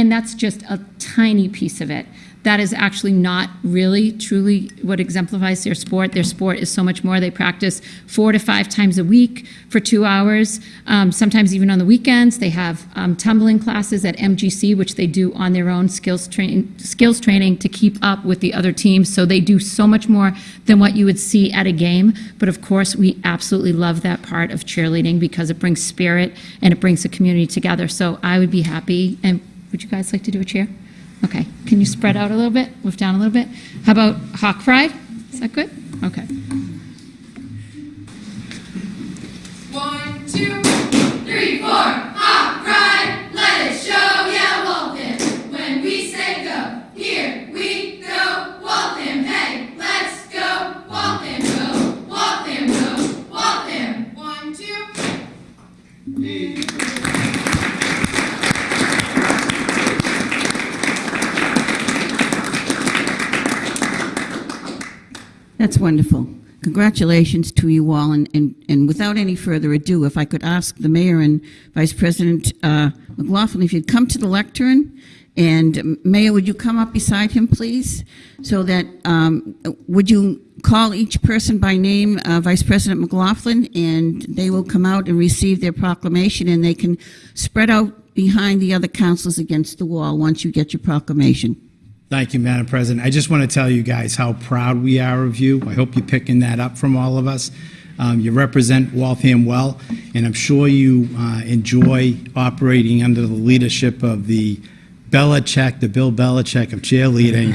And that's just a tiny piece of it. That is actually not really truly what exemplifies their sport. Their sport is so much more. They practice four to five times a week for two hours, um, sometimes even on the weekends. They have um, tumbling classes at MGC, which they do on their own skills, train, skills training to keep up with the other teams. So they do so much more than what you would see at a game. But of course, we absolutely love that part of cheerleading because it brings spirit and it brings the community together. So I would be happy. And would you guys like to do a cheer? Okay, can you spread out a little bit, move down a little bit? How about Hawk Pride? Is that good? Okay. One, two, three, four. Hawk, pride, let it show, yeah, Waltham. When we say go, here we go, Waltham. Hey, let's go, Waltham, go, Waltham, go, Waltham. One, two. That's wonderful. Congratulations to you all, and, and, and without any further ado, if I could ask the mayor and Vice President uh, McLaughlin if you'd come to the lectern, and um, Mayor, would you come up beside him, please? So that, um, would you call each person by name, uh, Vice President McLaughlin, and they will come out and receive their proclamation, and they can spread out behind the other councils against the wall once you get your proclamation. Thank you, Madam President. I just want to tell you guys how proud we are of you. I hope you're picking that up from all of us. Um, you represent Waltham well, and I'm sure you uh, enjoy operating under the leadership of the Belichick, the Bill Belichick of cheerleading,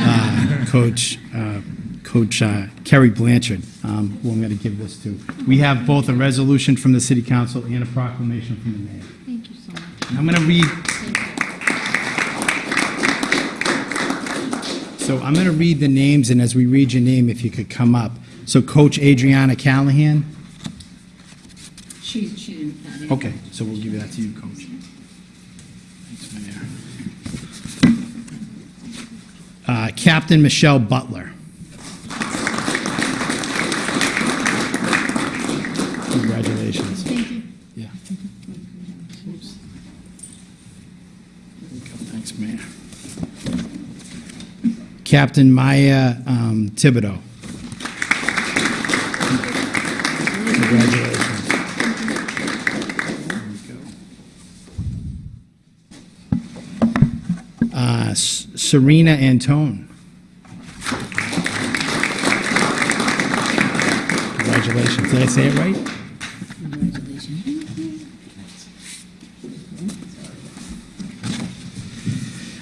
uh, Coach uh, Coach uh, Kerry Blanchard, um, who I'm going to give this to. We have both a resolution from the City Council and a proclamation from the mayor. Thank you so much. And I'm going to read. So I'm going to read the names, and as we read your name, if you could come up. So Coach Adriana Callahan. She, she didn't. that. Okay, so we'll give that to you, Coach. Uh, Captain Michelle Butler. Congratulations. Thank you. Yeah. Oops. There you go. Thanks, Mayor. Captain Maya um, Thibodeau. Congratulations. Uh, Serena Antone. Congratulations. Did I say it right?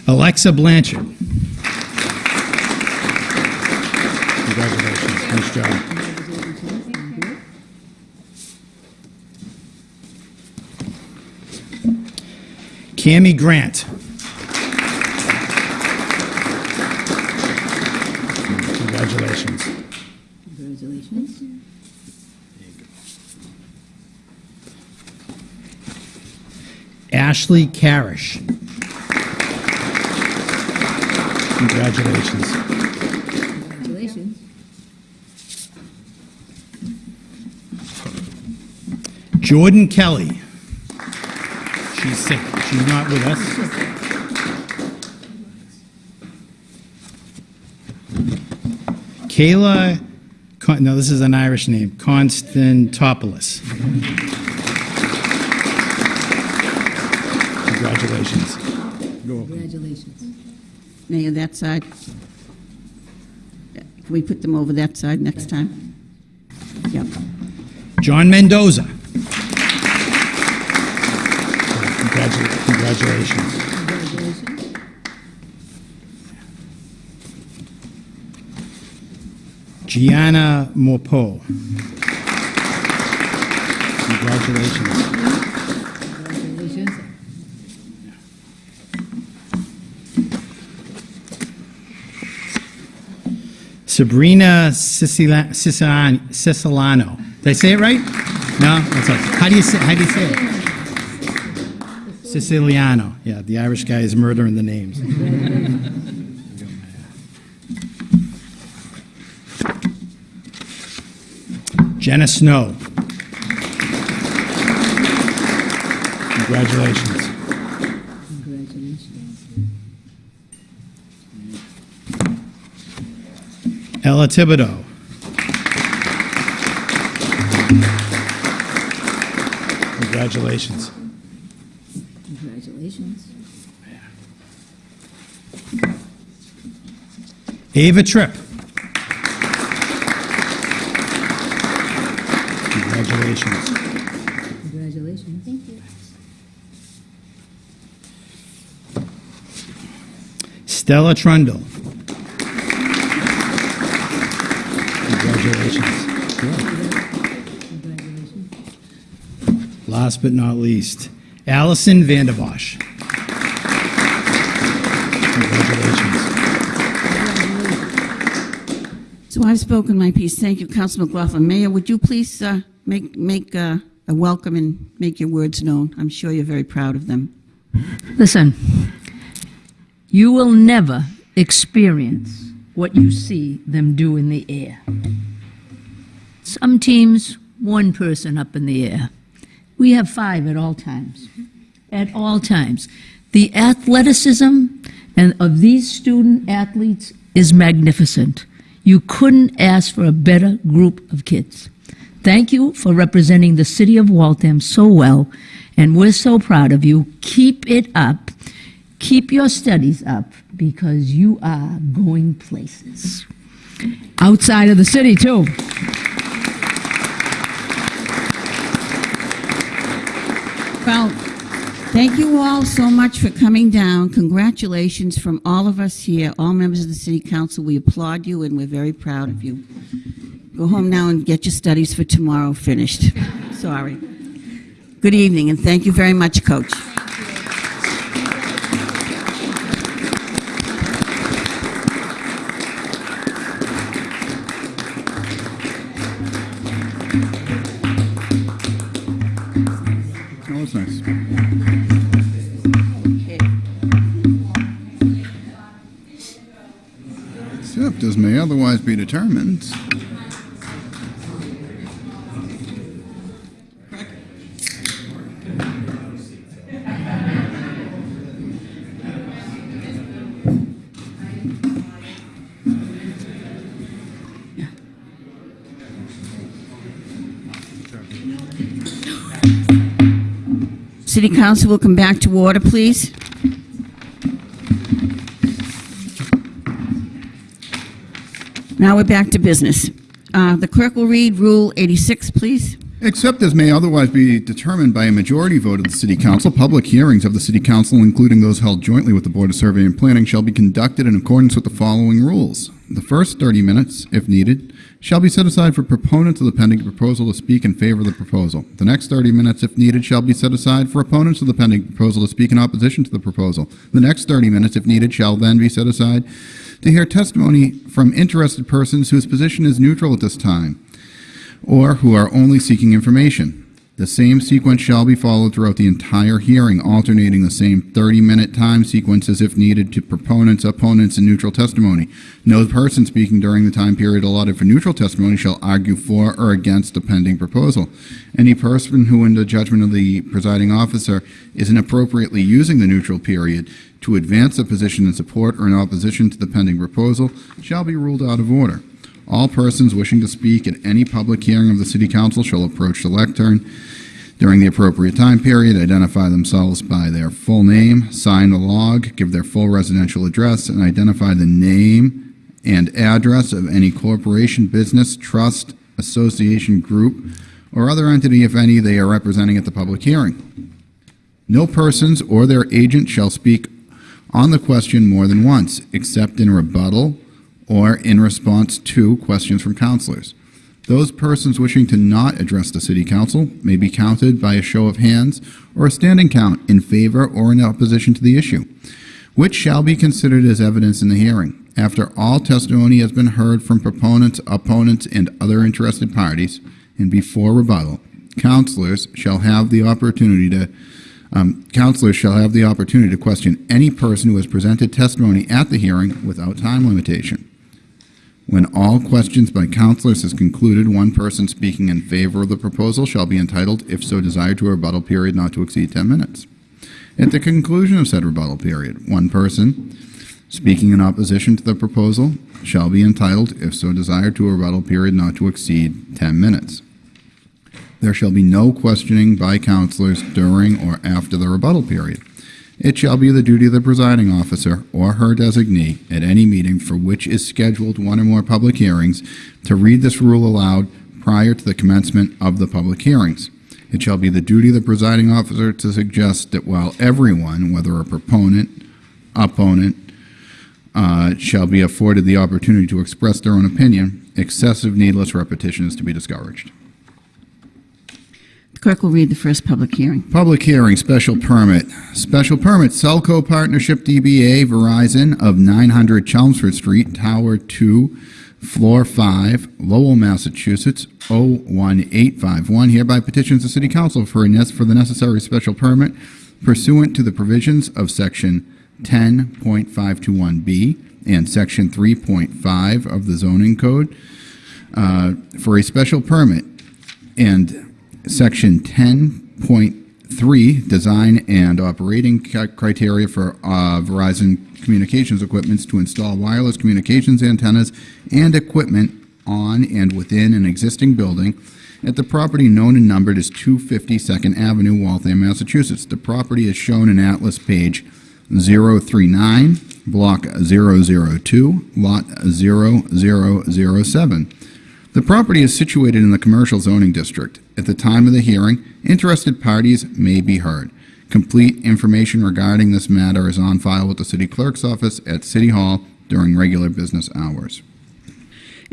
Alexa Blanchard. Cami Grant. Congratulations. Congratulations. Ashley Carish. Congratulations. Congratulations. Jordan Kelly. She's sick. She's not with us. Kayla, no, this is an Irish name, Constantopoulos. Congratulations. Go over. Congratulations. Mayor, that side. Can we put them over that side next time? Yep. John Mendoza. Congratu- Congratulations. Congratulations. Gianna Morpo. Congratulations. Sabrina Sicila- Sicilano. Did I say it right? No? How do you say, how do you say it? Siciliano. Yeah, the Irish guy is murdering the names. Jenna Snow. Congratulations. Congratulations. Ella Thibodeau. Congratulations. Ava Tripp. Congratulations. Congratulations. Thank you. Stella Trundle. Congratulations. Last but not least, Allison Vanderbosch. Congratulations. So I've spoken my piece. Thank you, Councilor McLaughlin. Mayor, would you please uh, make, make uh, a welcome and make your words known? I'm sure you're very proud of them. Listen, you will never experience what you see them do in the air. Some teams, one person up in the air. We have five at all times. At all times. The athleticism and of these student athletes is magnificent. You couldn't ask for a better group of kids. Thank you for representing the city of Waltham so well, and we're so proud of you. Keep it up. Keep your studies up because you are going places. Outside of the city, too. Well, thank you all so much for coming down. Congratulations from all of us here, all members of the City Council. We applaud you and we're very proud of you. Go home now and get your studies for tomorrow finished. Sorry. Good evening, and thank you very much, Coach. Otherwise be determined. City Council will come back to order, please. Now we're back to business. Uh, The clerk will read Rule 86, please. Except as may otherwise be determined by a majority vote of the City Council, public hearings of the City Council, including those held jointly with the Board of Survey and Planning, shall be conducted in accordance with the following rules. The first 30 minutes, if needed, shall be set aside for proponents of the pending proposal to speak in favor of the proposal. The next 30 minutes, if needed, shall be set aside for opponents of the pending proposal to speak in opposition to the proposal. The next 30 minutes, if needed, shall then be set aside to hear testimony from interested persons whose position is neutral at this time or who are only seeking information. The same sequence shall be followed throughout the entire hearing, alternating the same 30-minute time sequences if needed to proponents, opponents, and neutral testimony. No person speaking during the time period allotted for neutral testimony shall argue for or against the pending proposal. Any person who, in the judgment of the presiding officer, is inappropriately using the neutral period to advance a position in support or in opposition to the pending proposal shall be ruled out of order. All persons wishing to speak at any public hearing of the City Council shall approach the lectern during the appropriate time period, identify themselves by their full name, sign the log, give their full residential address, and identify the name and address of any corporation, business, trust, association, group, or other entity, if any, they are representing at the public hearing. No persons or their agent shall speak on the question more than once, except in rebuttal or in response to questions from councilors. Those persons wishing to not address the city council may be counted by a show of hands or a standing count in favor or in opposition to the issue, which shall be considered as evidence in the hearing. After all testimony has been heard from proponents, opponents, and other interested parties, and before rebuttal, councilors shall have the opportunity to um, councilors shall have the opportunity to question any person who has presented testimony at the hearing without time limitation. When all questions by councilors is concluded, one person speaking in favor of the proposal shall be entitled, if so desired, to a rebuttal period not to exceed 10 minutes. At the conclusion of said rebuttal period, one person speaking in opposition to the proposal shall be entitled, if so desired, to a rebuttal period not to exceed 10 minutes. There shall be no questioning by councilors during or after the rebuttal period. It shall be the duty of the presiding officer or her designee at any meeting for which is scheduled one or more public hearings to read this rule aloud prior to the commencement of the public hearings. It shall be the duty of the presiding officer to suggest that while everyone, whether a proponent, opponent, uh, shall be afforded the opportunity to express their own opinion, excessive needless repetition is to be discouraged. Clerk will read the first public hearing. Public hearing, special permit. Special permit, Cellco Partnership DBA Verizon of 900 Chelmsford Street, Tower 2, Floor 5, Lowell, Massachusetts, 01851. Hereby petitions the City Council for, a for the necessary special permit pursuant to the provisions of Section 10.521B and Section 3.5 of the zoning code uh, for a special permit and Section 10.3, Design and Operating Criteria for uh, Verizon Communications Equipments to install wireless communications antennas and equipment on and within an existing building at the property known and numbered as 250 Second Avenue, Waltham, Massachusetts. The property is shown in Atlas page 039, Block 002, Lot 0007. The property is situated in the commercial zoning district. At the time of the hearing, interested parties may be heard. Complete information regarding this matter is on file with the city clerk's office at City Hall during regular business hours.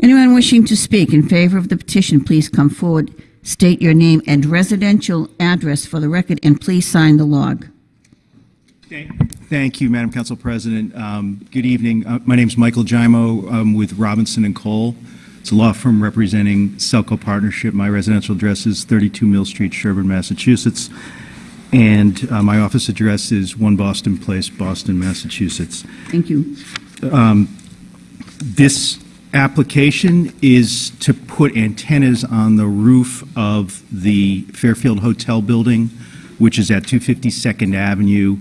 Anyone wishing to speak in favor of the petition, please come forward, state your name and residential address for the record, and please sign the log. Thank thank you, Madam Council President. Um, Good evening. Uh, My is Michael Giaimo I'm with Robinson and Cole. It's a law firm representing Cellco Partnership. My residential address is 32 Mill Street, Sherborn, Massachusetts. And uh, my office address is 1 Boston Place, Boston, Massachusetts. Thank you. This application is to put antennas on the roof of the Fairfield Hotel building, which is at 250 Second Avenue.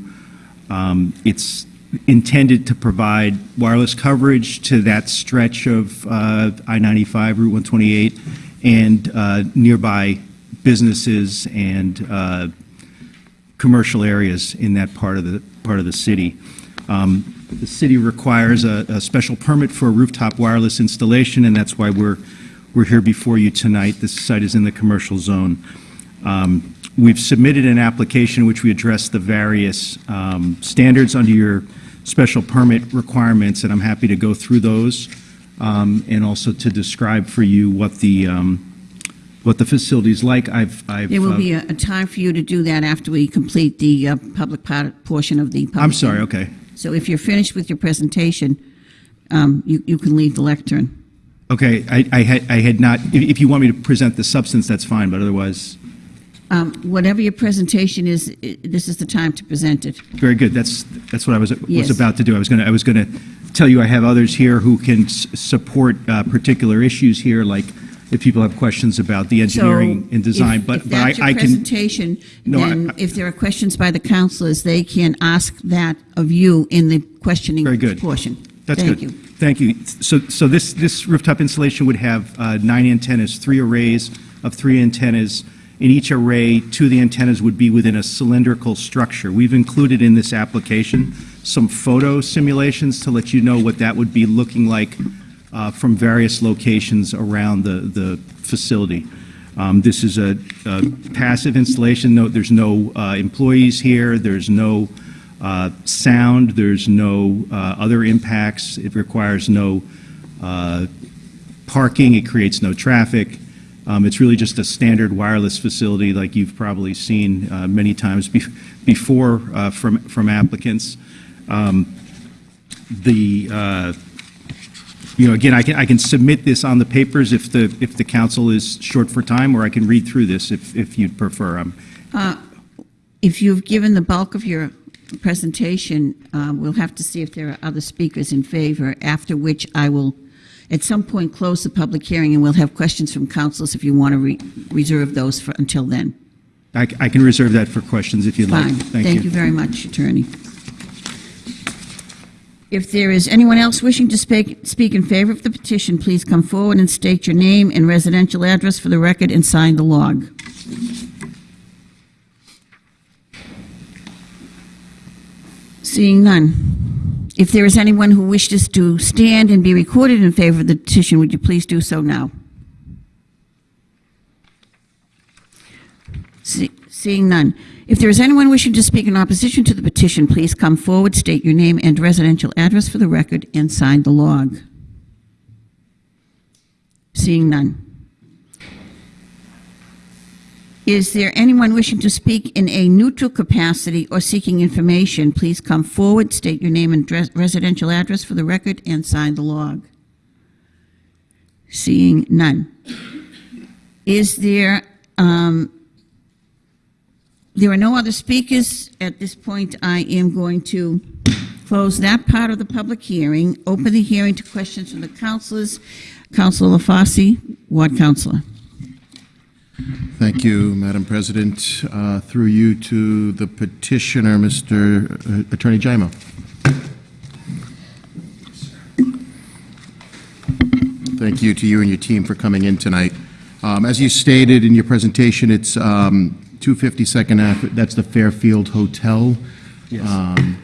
Um, It's intended to provide wireless coverage to that stretch of uh, I-95, Route 128, and uh, nearby businesses and uh, commercial areas in that part of the, part of the city. Um, The city requires a, a special permit for a rooftop wireless installation, and that's why we're, we're here before you tonight. This site is in the commercial zone. Um, We've submitted an application which we address the various um, standards under your special permit requirements, and I'm happy to go through those, um, and also to describe for you what the, um, what the facility's like. I've, I've. There will uh, be a, a time for you to do that after we complete the uh, public part, portion of the public. I'm sorry, hearing. okay. So if you're finished with your presentation, um, you, you can leave the lectern. Okay, I, I had, I had not, if, if you want me to present the substance, that's fine, but otherwise, Um, whatever your presentation is, this is the time to present it. very good. That's, that's what I was, Yes. was about to do. I was gonna, I was gonna tell you I have others here who can s- support, uh, particular issues here, like if people have questions about the engineering So and design, if- but, If but I, I can, presentation, No, I- I- if there are questions by the councilors, they can ask that of you in the questioning Very good. portion. That's Thank good. you. Thank you. So, so this, this rooftop installation would have uh, nine antennas, three arrays of three antennas. In each array, two of the antennas would be within a cylindrical structure. We've included in this application some photo simulations to let you know what that would be looking like uh, from various locations around the, the facility. Um, This is a a passive installation. No, there's no uh, employees here. There's no uh, sound, there's no uh, other impacts, it requires no uh, parking, it creates no traffic. Um, It's really just a standard wireless facility like you've probably seen uh, many times bef- before uh, from from applicants. Um, The, uh, you know, again, I can, I can submit this on the papers if the, if the council is short for time, or I can read through this if, if you'd prefer. Um, If you've given the bulk of your presentation, we'll have to see if there are other speakers in favor, after which I will, at some point, close the public hearing, and we'll have questions from councils if you want to re- reserve those for, until then. I can reserve that for questions if you'd like. Fine. Thank you very much, Attorney. If there is anyone else wishing to speak, speak in favor of the petition, please come forward and state your name and residential address for the record and sign the log. Seeing none. If there is anyone who wishes to stand and be recorded in favor of the petition, would you please do so now? See- Seeing none. If there is anyone wishing to speak in opposition to the petition, please come forward, state your name and residential address for the record, and sign the log. Seeing none. Is there anyone wishing to speak in a neutral capacity or seeking information? Please come forward, state your name and residential address for the record, and sign the log. Seeing none. Is there, um, there are no other speakers. At this point, I am going to close that part of the public hearing, open the hearing to questions from the councilors. Councilor LaFosse, Ward Councilor. Thank you, Madam President. Uh, Through you to the petitioner, Mr. Attorney Giaimo. Thank you to you and your team for coming in tonight. Um, As you stated in your presentation, it's um, 250 Second Ave, that's the Fairfield Hotel. Um,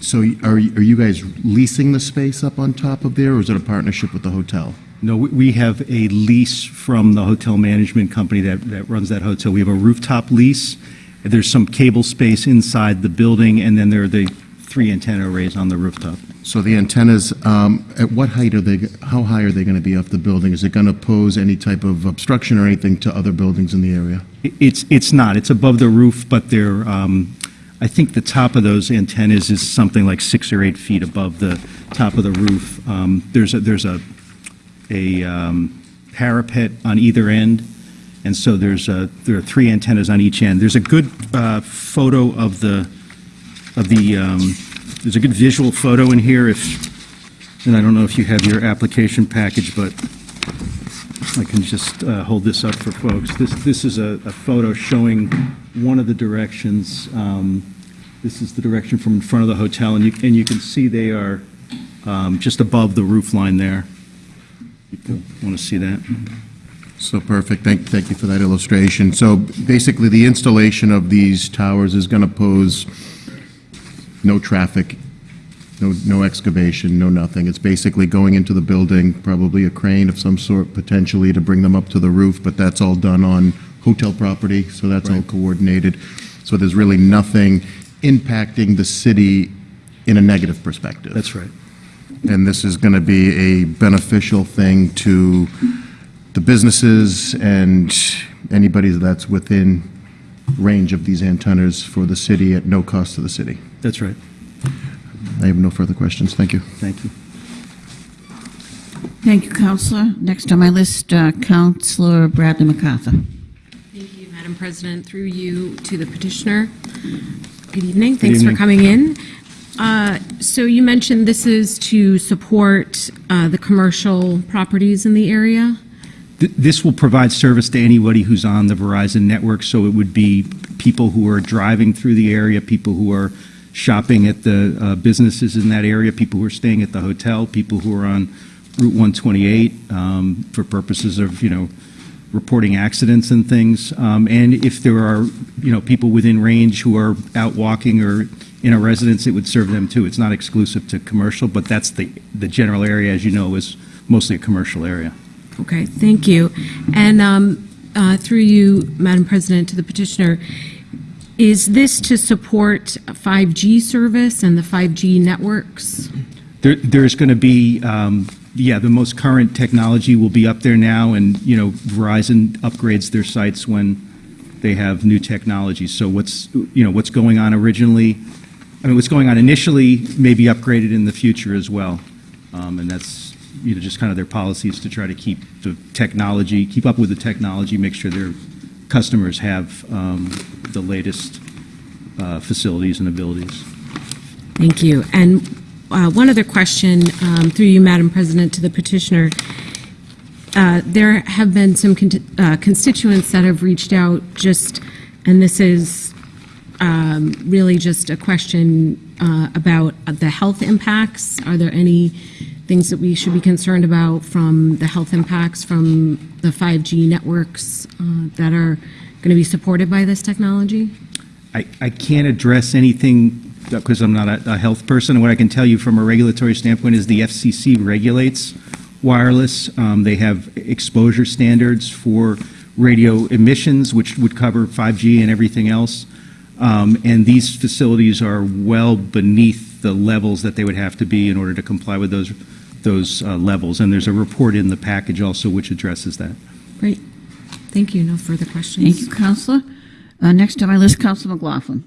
So are are you guys leasing the space up on top of there, or is it a partnership with the hotel? No, we- we have a lease from the hotel management company that, that runs that hotel. We have a rooftop lease. There's some cable space inside the building, and then there are the three antenna arrays on the rooftop. So the antennas, um, at what height are they, how high are they going to be off the building? Is it going to pose any type of obstruction or anything to other buildings in the area? It's, it's not, it's above the roof, but they're, um, I think the top of those antennas is something like six or eight feet above the top of the roof. Um, There's a, there's a, um, parapet on either end, and so there's a, there are three antennas on each end. There's a good uh, photo of the, of the, um, there's a good visual photo in here if, and I don't know if you have your application package, but I can just uh, hold this up for folks. This, this is a, a photo showing one of the directions. Um, This is the direction from in front of the hotel, and you, and you can see they are um, just above the roof line there. Want to see that? So perfect, thank, thank you for that illustration. So basically, the installation of these towers is going to pose no traffic, no, no excavation, no nothing. It's basically going into the building, probably a crane of some sort potentially to bring them up to the roof, but that's all done on hotel property, so that's all coordinated. So there's really nothing impacting the city in a negative perspective. That's right. And this is going to be a beneficial thing to the businesses and anybody that's within range of these antennas for the city at no cost to the city. That's right. I have no further questions. Thank you. Thank you. Thank you, Councilor. Next on my list, uh, Councilor Bradley MacArthur. Thank you, Madam President. Through you to the petitioner. Good evening. Thanks for coming in. Uh, So you mentioned this is to support uh, the commercial properties in the area? Th- This will provide service to anybody who's on the Verizon network, so it would be people who are driving through the area, people who are shopping at the uh, businesses in that area, people who are staying at the hotel, people who are on Route 128 um, for purposes of, you know, reporting accidents and things. Um, And if there are, you know, people within range who are out walking or in a residence, it would serve them too. It's not exclusive to commercial, but that's the, the general area, as you know, is mostly a commercial area. Okay, thank you. And um, uh, through you, Madam President, to the petitioner, is this to support 5G service and the 5G networks? There, there's going to be, um, yeah, the most current technology will be up there now, and, you know, Verizon upgrades their sites when they have new technology. So what's, you know, what's going on originally, I mean, what's going on initially may be upgraded in the future as well. Um, And that's, you know, just kind of their policies to try to keep the technology, keep up with the technology, make sure their customers have um, the latest uh, facilities and abilities. Thank you. And uh, one other question, um, through you, Madam President, to the petitioner. Uh, There have been some con- uh, constituents that have reached out just, and this is um, really just a question uh, about the health impacts. Are there any things that we should be concerned about from the health impacts from the 5G networks uh, that are going to be supported by this technology? I, I can't address anything because I'm not a, a health person. What I can tell you from a regulatory standpoint is the FCC regulates wireless. Um, they have exposure standards for radio emissions, which would cover 5G and everything else. Um, and these facilities are well beneath the levels that they would have to be in order to comply with those those uh, levels. And there's a report in the package also which addresses that. Great. Thank you. No further questions. Thank you, Councilor. Uh, Next on my list, Councilor McLaughlin.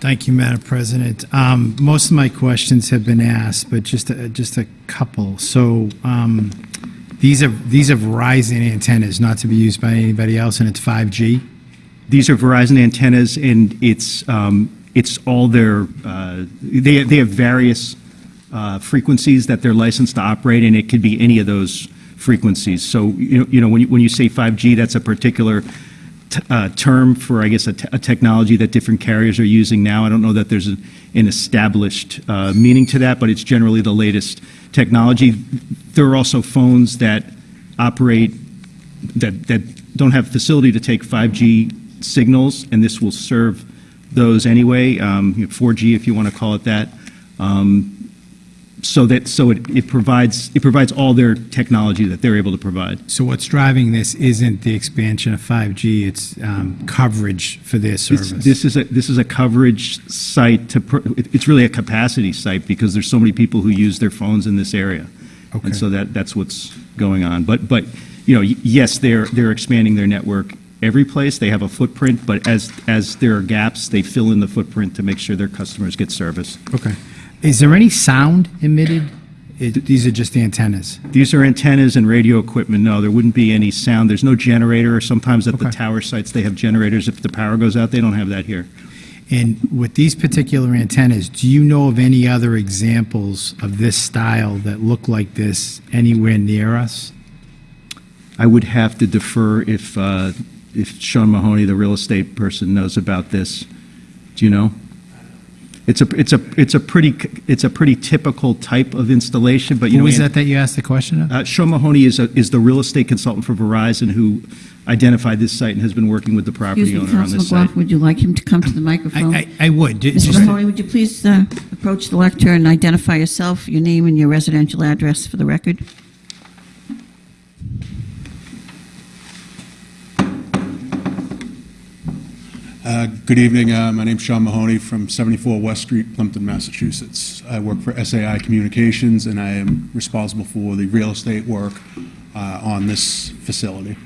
Thank you, Madam President. Um, Most of my questions have been asked, but just, a- just a couple. So um, these are, these are Verizon antennas, not to be used by anybody else, and it's 5G? These are Verizon antennas, and it's, um, it's all their, uh, they, they have various uh, frequencies that they're licensed to operate, and it could be any of those frequencies. So, you know, you know, when you, when you say 5G, that's a particular uh, term for, I guess, a, technology that different carriers are using now. I don't know that there's an established meaning to that, but it's generally the latest technology. There are also phones that operate that, that don't have facility to take 5G signals, and this will serve those anyway, um, you know, 4G if you want to call it that. Um, so that so it, it provides it provides all their technology that they're able to provide. So what's driving this isn't the expansion of 5G, it's um, coverage for their This, service? this is a this is a coverage site to pr- it's really a capacity site because there's so many people who use their phones in this area, Okay. and so that that's what's going on. But but you know y- yes they're they're expanding their network every place. They have a footprint, but as as there are gaps, they fill in the footprint to make sure their customers get service. Okay. Is there any sound emitted? These are just antennas? These are antennas and radio equipment. No, there wouldn't be any sound. There's no generator. Or sometimes at the tower sites they have generators. If the power goes out, they don't have that here. And with these particular antennas, do you know of any other examples of this style that look like this anywhere near us? I would have to defer if uh, if Sean Mahoney, the real estate person, knows about this. Do you know? It's a it's a it's a pretty it's a pretty typical type of installation, but you Who know was that that you asked the question of? Uh, Sean Mahoney is a, is the real estate consultant for Verizon who identified this site and has been working with the property Excuse me, owner on Councilor this site. Would you like him to come to the microphone? I, I, I would. ju- Mr. just- Mahoney, would you please uh, approach the lectern and identify yourself, your name, and your residential address for the record? Good evening. Uh, My name's Sean Mahoney from 74 West Street, Plympton, Massachusetts. I work for SAI Communications, and I am responsible for the real estate work uh, on this facility.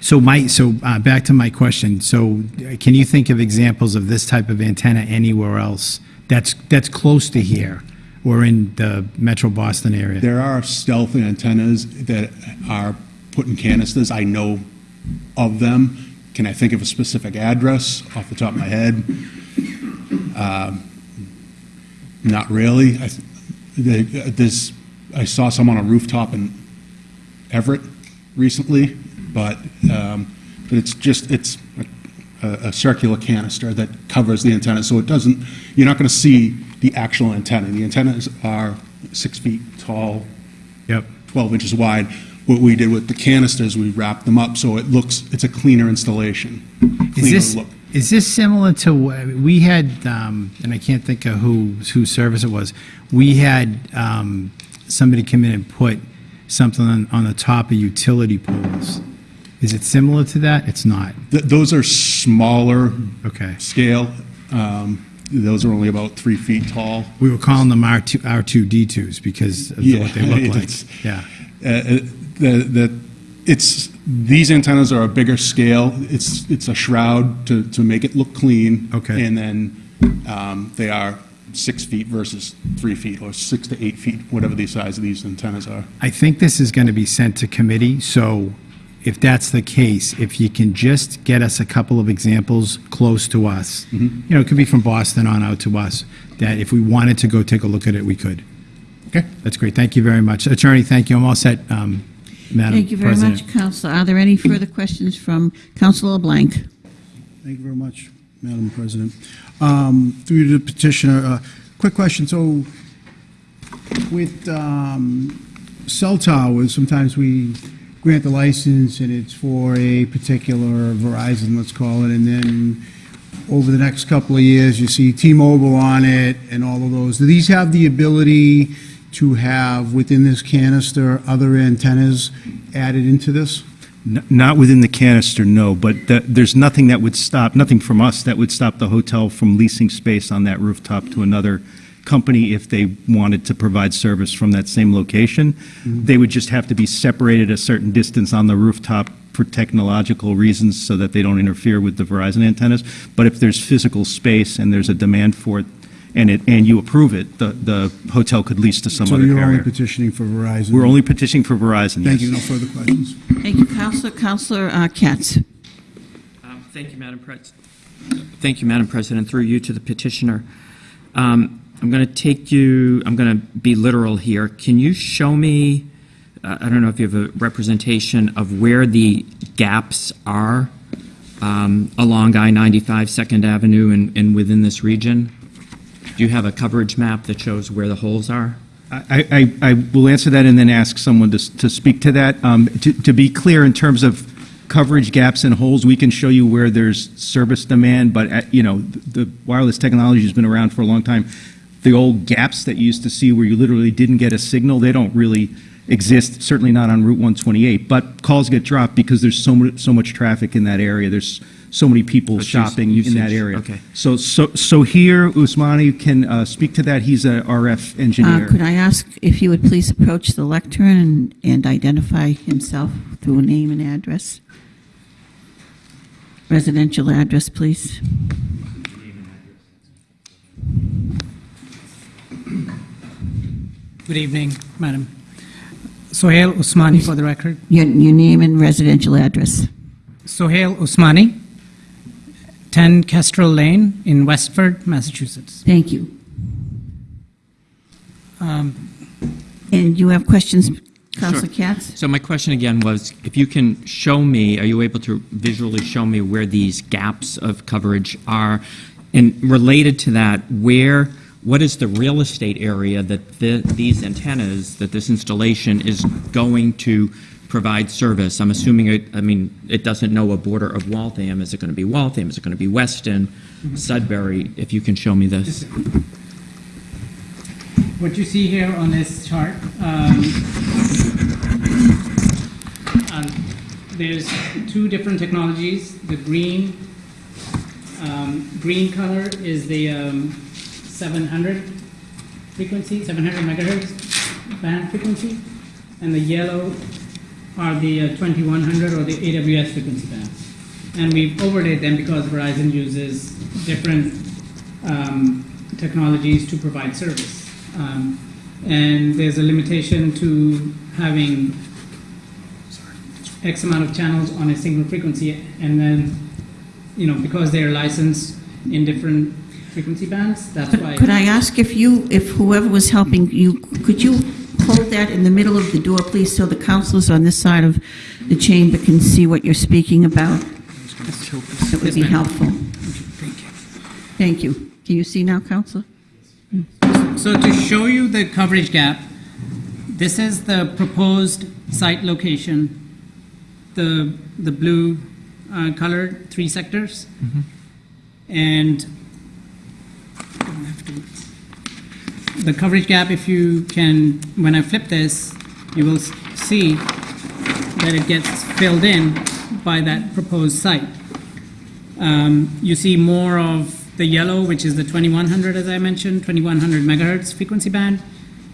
So my, so uh, back to my question. So uh, can you think of examples of this type of antenna anywhere else that's, that's close to here or in the metro Boston area? There are stealth antennas that are put in canisters. I know of them. Can I think of a specific address off the top of my head? Um, Not really. I th- the- There's, I saw some on a rooftop in Everett recently, but, um, but it's just, it's a, a circular canister that covers the antenna, so it doesn't, you're not going to see the actual antenna. The antennas are six feet tall, Yep. 12 inches wide. What we did with the canisters, we wrapped them up so it looks, it's a cleaner installation. Is cleaner this, look. is this similar to, uh, we had, um, and I can't think of who, whose service it was, we had um, somebody come in and put something on, on the top of utility poles. Is it similar to that? It's not. Th- Those are smaller Okay. scale. Um, Those are only about three feet tall. We were calling them R2, R2D2s because of Yeah, what they look like. it's- Yeah. Uh, The, the, it's, these antennas are a bigger scale. It's, it's a shroud to, to make it look clean. Okay. And then um, they are six feet versus three feet, or six to eight feet, whatever the size of these antennas are. I think this is going to be sent to committee, so if that's the case, if you can just get us a couple of examples close to us, Mm-hmm. you know, it could be from Boston on out to us, that if we wanted to go take a look at it, we could. Okay. That's great. Thank you very much. Attorney, thank you. I'm all set, um, Madam Thank you very President. much, Councilor. Are there any further questions from Councilor LeBlanc? Thank you very much, Madam President. Um, Through the petitioner, uh, quick question. So with um, cell towers, sometimes we grant the license and it's for a particular Verizon, let's call it, and then over the next couple of years, you see T-Mobile on it and all of those. Do these have the ability to have, within this canister, other antennas added into this? N- Not within the canister, no, but th- there's nothing that would stop, nothing from us that would stop the hotel from leasing space on that rooftop to another company if they wanted to provide service from that same location. Mm-hmm. They would just have to be separated a certain distance on the rooftop for technological reasons so that they don't interfere with the Verizon antennas. But if there's physical space and there's a demand for it, and it, and you approve it, the, the hotel could lease to some So other you're only carrier. petitioning for Verizon? We're only petitioning for Verizon, Thank yes. you, no further questions. Thank you, Councilor. Councilor uh, Katz. Um, Thank you, Madam Pres, thank you, Madam President, through you to the petitioner. Um, I'm going to take you, I'm going to be literal here. Can you show me, uh, I don't know if you have a representation of where the gaps are um, along I-95 Second Avenue and and within this region? Do you have a coverage map that shows where the holes are? I, I, I will answer that and then ask someone to, to speak to that. Um, to, to be clear, in terms of coverage gaps and holes, we can show you where there's service demand, but, uh, you know, the wireless technology has been around for a long time. The old gaps that you used to see where you literally didn't get a signal, they don't really exist, certainly not on Route 128. But calls get dropped because there's so much, so much traffic in that area. There's so many people But use- shopping in that area. okay. So, so, so here, Usmani can uh, speak to that. He's a RF Uh, engineer. Could I ask if you would please approach the lectern and, and identify himself through a name and address? Residential address, please. Good evening, Madam. Sohail Usmani for the record. Your, your name and residential address. Sohail Usmani, 10 Kestrel Lane in Westford, Massachusetts. Thank you. Um, And you have questions, Councilor Sure. Katz? So my question again was, if you can show me, are you able to visually show me where these gaps of coverage are? And related to that, where, what is the real estate area that the, these antennas, that this installation is going to provide service? I'm assuming, it, I mean, it doesn't know a border of Waltham. Is it going to be Waltham? Is it going to be Weston, Sudbury? If you can show me this. What you see here on this chart, um, um, there's two different technologies. The green, um, green color is the um, 700 frequency, 700 megahertz band frequency, and the yellow are the uh, 2100 or the AWS frequency bands. And we've overlaid them because Verizon uses different um, technologies to provide service. Um, and there's a limitation to having X amount of channels on a single frequency, and then, you know, because they're licensed in different frequency bands, that's why. Could I ask if you, if whoever was helping you, could you hold that in the middle of the door, please, so the councilors on this side of the chamber can see what you're speaking about? That would be helpful. Thank you. Can you see now, Councilor? So to show you the coverage gap, this is the proposed site location, the, the blue uh, colored three sectors. And I don't have to- the coverage gap, if you can, when I flip this, you will see that it gets filled in by that proposed site. Um, You see more of the yellow, which is the 2100, as I mentioned, 2100 megahertz frequency band,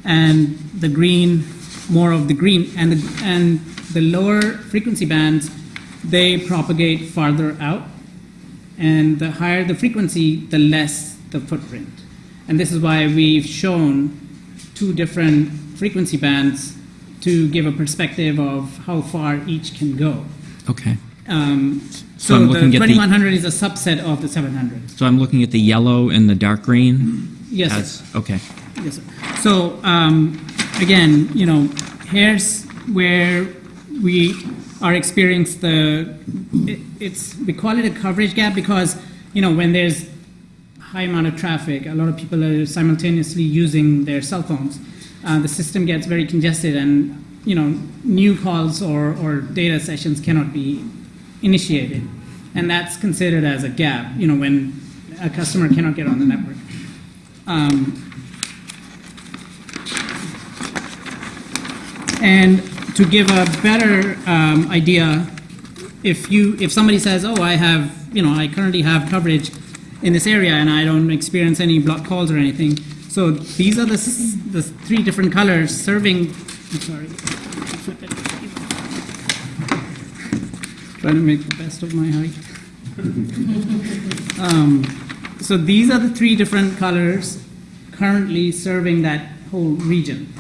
and the green, more of the green. And the, and the lower frequency bands, they propagate farther out. And the higher the frequency, the less the footprint. And this is why we've shown two different frequency bands to give a perspective of how far each can go. Okay. Um, So so I'm the looking at the- 2100 is a subset of the 700. So I'm looking at the yellow and the dark green? Yes, as- Okay. Yes, sir. So, um, again, you know, here's where we are experiencing the, it, it's, we call it a coverage gap because, you know, when there's high amount of traffic, a lot of people are simultaneously using their cell phones. Uh, the system gets very congested and, you know, new calls or, or data sessions cannot be initiated. And that's considered as a gap, you know, when a customer cannot get on the network. Um, And to give a better um, idea, if you if somebody says, "Oh, I have you know I currently have coverage in this area and I don't experience any block calls or anything," so these are the the three different colors serving. I'm sorry. Flip it. Trying to make the best of my height. um, so these are the three different colors currently serving that whole region.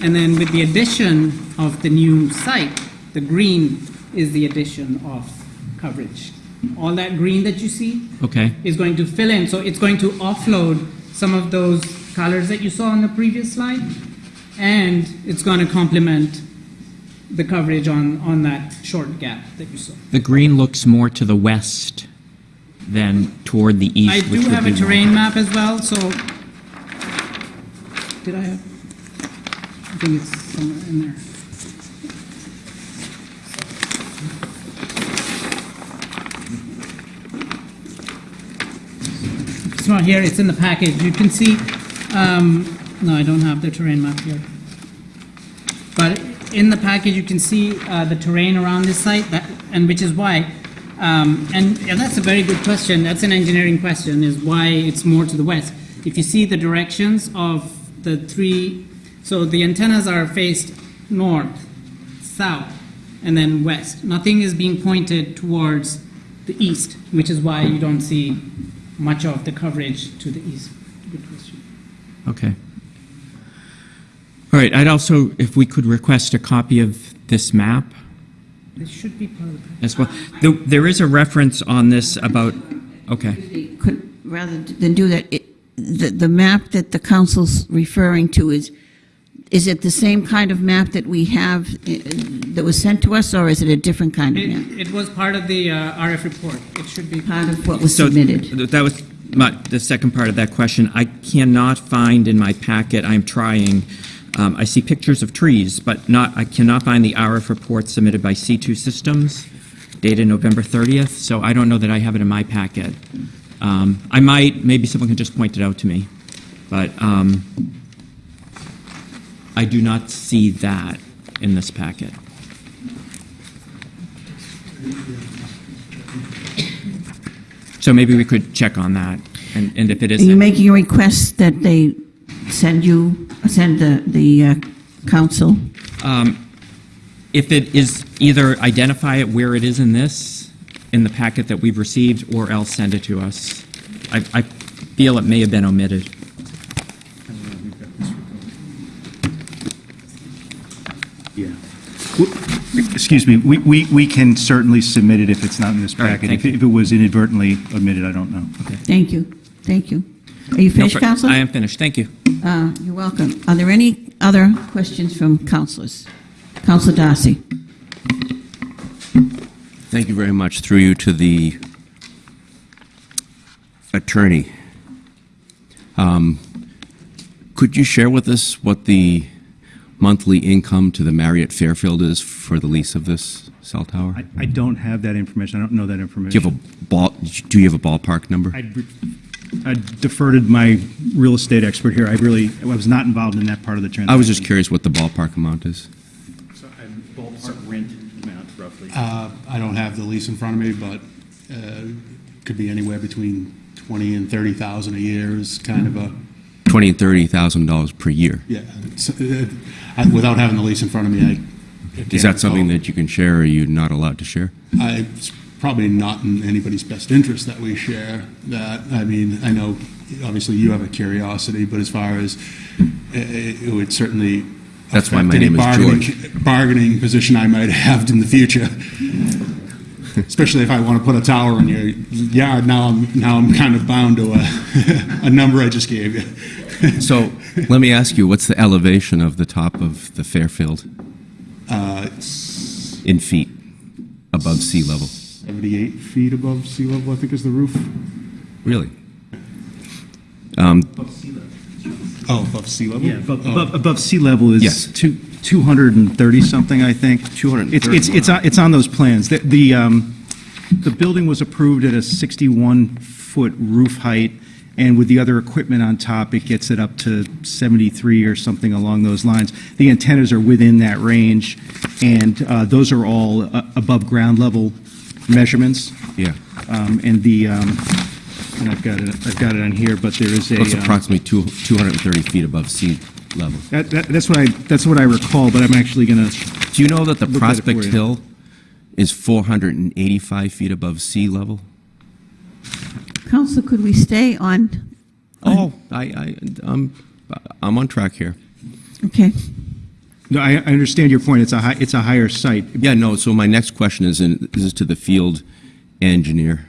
And then with the addition of the new site, the green is the addition of coverage. All that green that you see Okay. is going to fill in, so it's going to offload some of those colors that you saw on the previous slide, and it's going to complement the coverage on, on that short gap that you saw. The green looks more to the west than toward the east. I do have a terrain map as well, so, did I have? I think it's somewhere in there. It's not here, it's in the package. You can see, um, no, I don't have the terrain map here. But in the package, you can see uh, the terrain around this site, that, and which is why, um, and, and that's a very good question. That's an engineering question, is why it's more to the west. If you see the directions of the three, so the antennas are faced north, south, and then west. Nothing is being pointed towards the east, which is why you don't see much of the coverage to the east. Good question. Okay. All right, I'd also, if we could request a copy of this map This should be part of the as well. There- There is a reference on this about, okay. Could, rather than do that, it- the, the map that the council's referring to is, is it the same kind of map that we have, uh, that was sent to us, or is it a different kind of map? It, it was part of the uh, RF report. It should be Part of what was So submitted? th- That was my, the second part of that question. I cannot find in my packet, I'm trying, um, I see pictures of trees, but not, I cannot find the RF report submitted by C2 Systems, dated November 30th, so I don't know that I have it in my packet. Um, I might, maybe someone can just point it out to me, but um, I do not see that in this packet. So maybe we could check on that, and, and if it Are you making a request that they send you, send the, the uh, council? if it is, either identify it where it is in this, in the packet that we've received, or else send it to us. I, I feel it may have been omitted. Excuse me, we, we, we can certainly submit it if it's not in this All right, packet. thank If it- you. if it was inadvertently omitted, I don't know. Thank you, thank you. Are you No, finished, fr- council? I am finished, thank you. Uh, You're welcome. Are there any other questions from councilors? Councilor Darcy? Thank you very much. Through you to the attorney. Um, Could you share with us what the monthly income to the Marriott Fairfield is for the lease of this cell tower? I, I don't have that information. I don't know that information. Do information. you have a ball, do you have a ballpark number? I I deferred to my real estate expert here. I really, I was not involved in that part of the transaction. I was just curious what the ballpark amount is. So, Ballpark rent amount, roughly. Uh, I don't have the lease in front of me, but uh, could be anywhere between 20 and 30,000 a year is kind of a, Twenty and thirty thousand dollars per year. yeah. it's, uh, I- Without having the lease in front of me, I. Is that something that you can share, or are you not allowed to share? I- It's probably not in anybody's best interest that we share that. I mean, I know, obviously you have a curiosity, but as far as, i- i- it would certainly That's why my any name is bargaining- George. Bargaining position I might have in the future. Especially if I want to put a tower in your yard, now I'm, now I'm kind of bound to a, a number I just gave you. So, let me ask you, what's the elevation of the top of the Fairfield Uh, in feet? above sea level? 78 feet above sea level, I think is the roof. Really? Um, Oh, above sea level? Yeah, above, Oh. above, above sea level is Yes. two, 230 something, I think. 230, It's, it's, it's, on- it's on those plans. The, the, um, the building was approved at a 61-foot roof height, and with the other equipment on top, it gets it up to 73 or something along those lines. The antennas are within that range, and uh, those are all uh, above ground level measurements. Yeah. Um, And the, um, and I've got it, I've got it on here, but there is a. It's um, approximately two- 230 feet above sea level. That, that, that's what I, that's what I recall, but I'm actually gonna, Do you know that the Look at it for Prospect. Hill is 485 feet above sea level? Counselor, could we stay on? Oh, I, I, I'm, I'm on track here. Okay. no, I, I understand your point, it's a high, it's a higher site. Yeah, no, so my next question is, in, this is to the field engineer,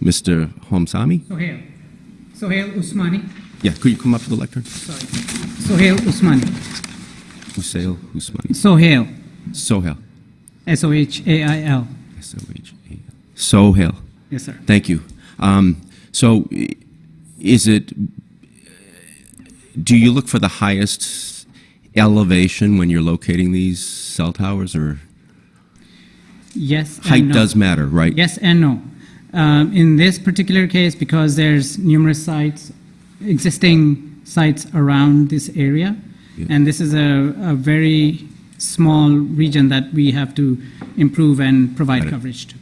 Mr. Homsami? Sohail. Sohail Usmani. Yeah, could you come up to the lectern? Sorry. Sohail Usmani. Husail Usmani. Sohail. Sohail. S O H A I L. S-O-H-A-L. Sohail. Yes, sir. Thank you. Um, So is it, do you look for the highest elevation when you're locating these cell towers, or Yes. and height no. does matter, right? Yes and no. Um, in this particular case, because there's numerous sites, existing sites around this area, Yeah. and this is a, a very small region that we have to improve and provide coverage to.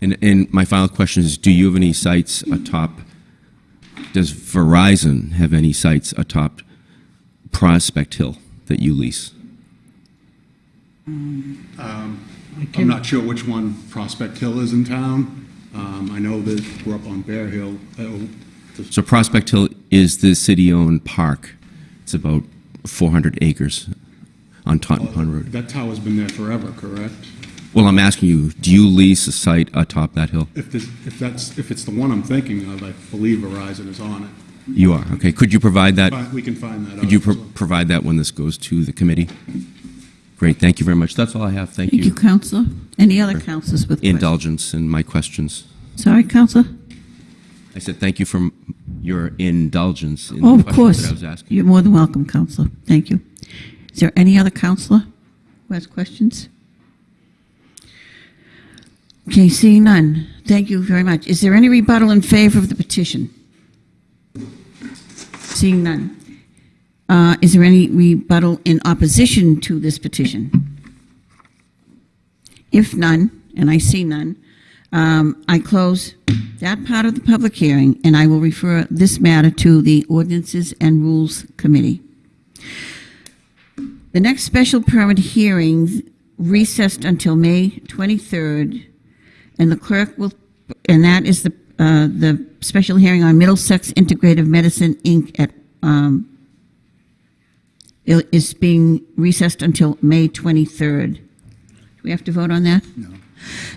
And, and my final question is, do you have any sites atop, does Verizon have any sites atop Prospect Hill that you lease? I'm not sure which one Prospect Hill is in town. Um, I know that we're up on Bear Hill. Uh, So Prospect Hill is the city-owned park. It's about 400 acres on Totten Pond Road. That tower's been there forever, correct? Well, I'm asking you, do you lease a site atop that hill? If this, if that's, if it's the one I'm thinking of, I believe Verizon is on it. You are, okay. Could you provide that? We can find that out. Could you pro- as provide that when this goes to the committee? Great, thank you very much. That's all I have. Thank Thank you, you. Counselor. Any other counselors with questions? Indulgence in my questions. Sorry, Counselor? I said thank you for your indulgence in Oh, the of course. that I was asking. You're more than welcome, Counselor. Thank you. Is there any other counselor who has questions? Okay, seeing none. Thank you very much. Is there any rebuttal in favor of the petition? Seeing none. Uh, Is there any rebuttal in opposition to this petition? If none, and I see none, um, I close that part of the public hearing, and I will refer this matter to the Ordinances and Rules Committee. The next special permit hearing recessed until May 23rd, and the clerk will, and that is the, uh, the special hearing on Middlesex Integrative Medicine, Inc. at, um, it is being recessed until May 23rd. Do we have to vote on that? No.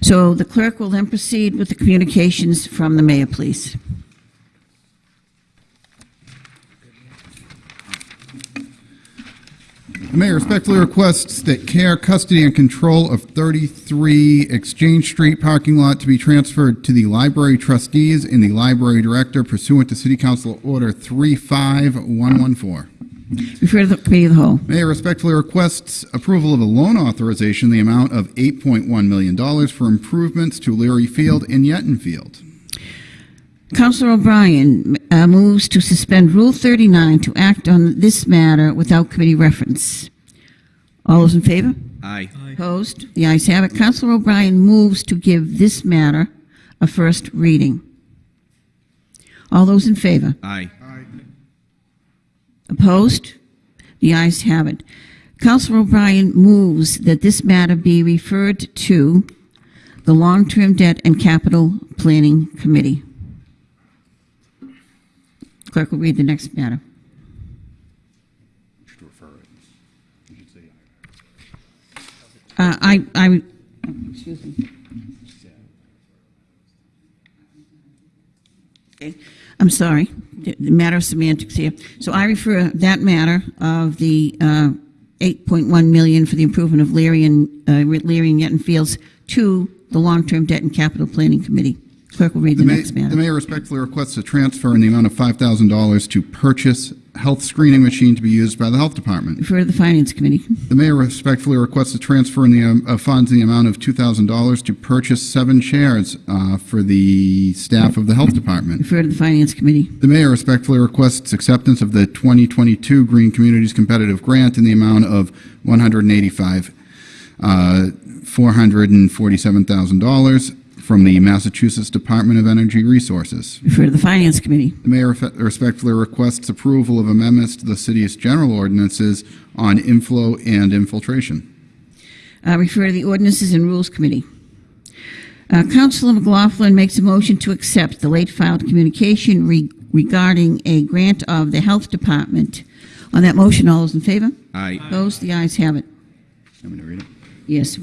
So the clerk will then proceed with the communications from the mayor, please. The mayor respectfully requests that care, custody, and control of 33 Exchange Street parking lot to be transferred to the library trustees and the library director pursuant to City Council Order 35114. Refer to the committee of the whole. Mayor respectfully requests approval of a loan authorization in the amount of $8.1 million for improvements to Leary Field and Yetton Field. Councilor O'Brien uh, moves to suspend Rule 39 to act on this matter without committee reference. All those in favor? Aye. Opposed? The ayes have it. Councilor O'Brien moves to give this matter a first reading. All those in favor? Aye. Opposed? The ayes have it. Councilor O'Brien moves that this matter be referred to the Long-Term Debt and Capital Planning Committee. Clerk will read the next matter. Uh, I, I, excuse me. Okay, I'm sorry, the matter of semantics here. So I refer that matter of the uh, 8.1 million for the improvement of Leary and, uh, Leary and Yetton Fields to the Long-Term Debt and Capital Planning Committee. Clerk will read the The next The mayor respectfully requests a transfer in the amount of $5,000 to purchase health screening machine to be used by the health department. Refer to the Finance Committee. The mayor respectfully requests a transfer in the, um, of funds in the amount of $2,000 to purchase seven chairs uh, for the staff of the health department. Refer to the Finance Committee. The mayor respectfully requests acceptance of the 2022 Green Communities Competitive Grant in the amount of 185, uh, $447,000 from the Massachusetts Department of Energy Resources. Refer to the Finance Committee. The mayor respectfully requests approval of amendments to the city's general ordinances on inflow and infiltration. Uh, Refer to the Ordinances and Rules Committee. Uh, Councilor McLaughlin makes a motion to accept the late filed communication re- regarding a grant of the Health Department. On that motion, all those in favor? Aye. Opposed? The ayes have it. I'm going to read it? Yes,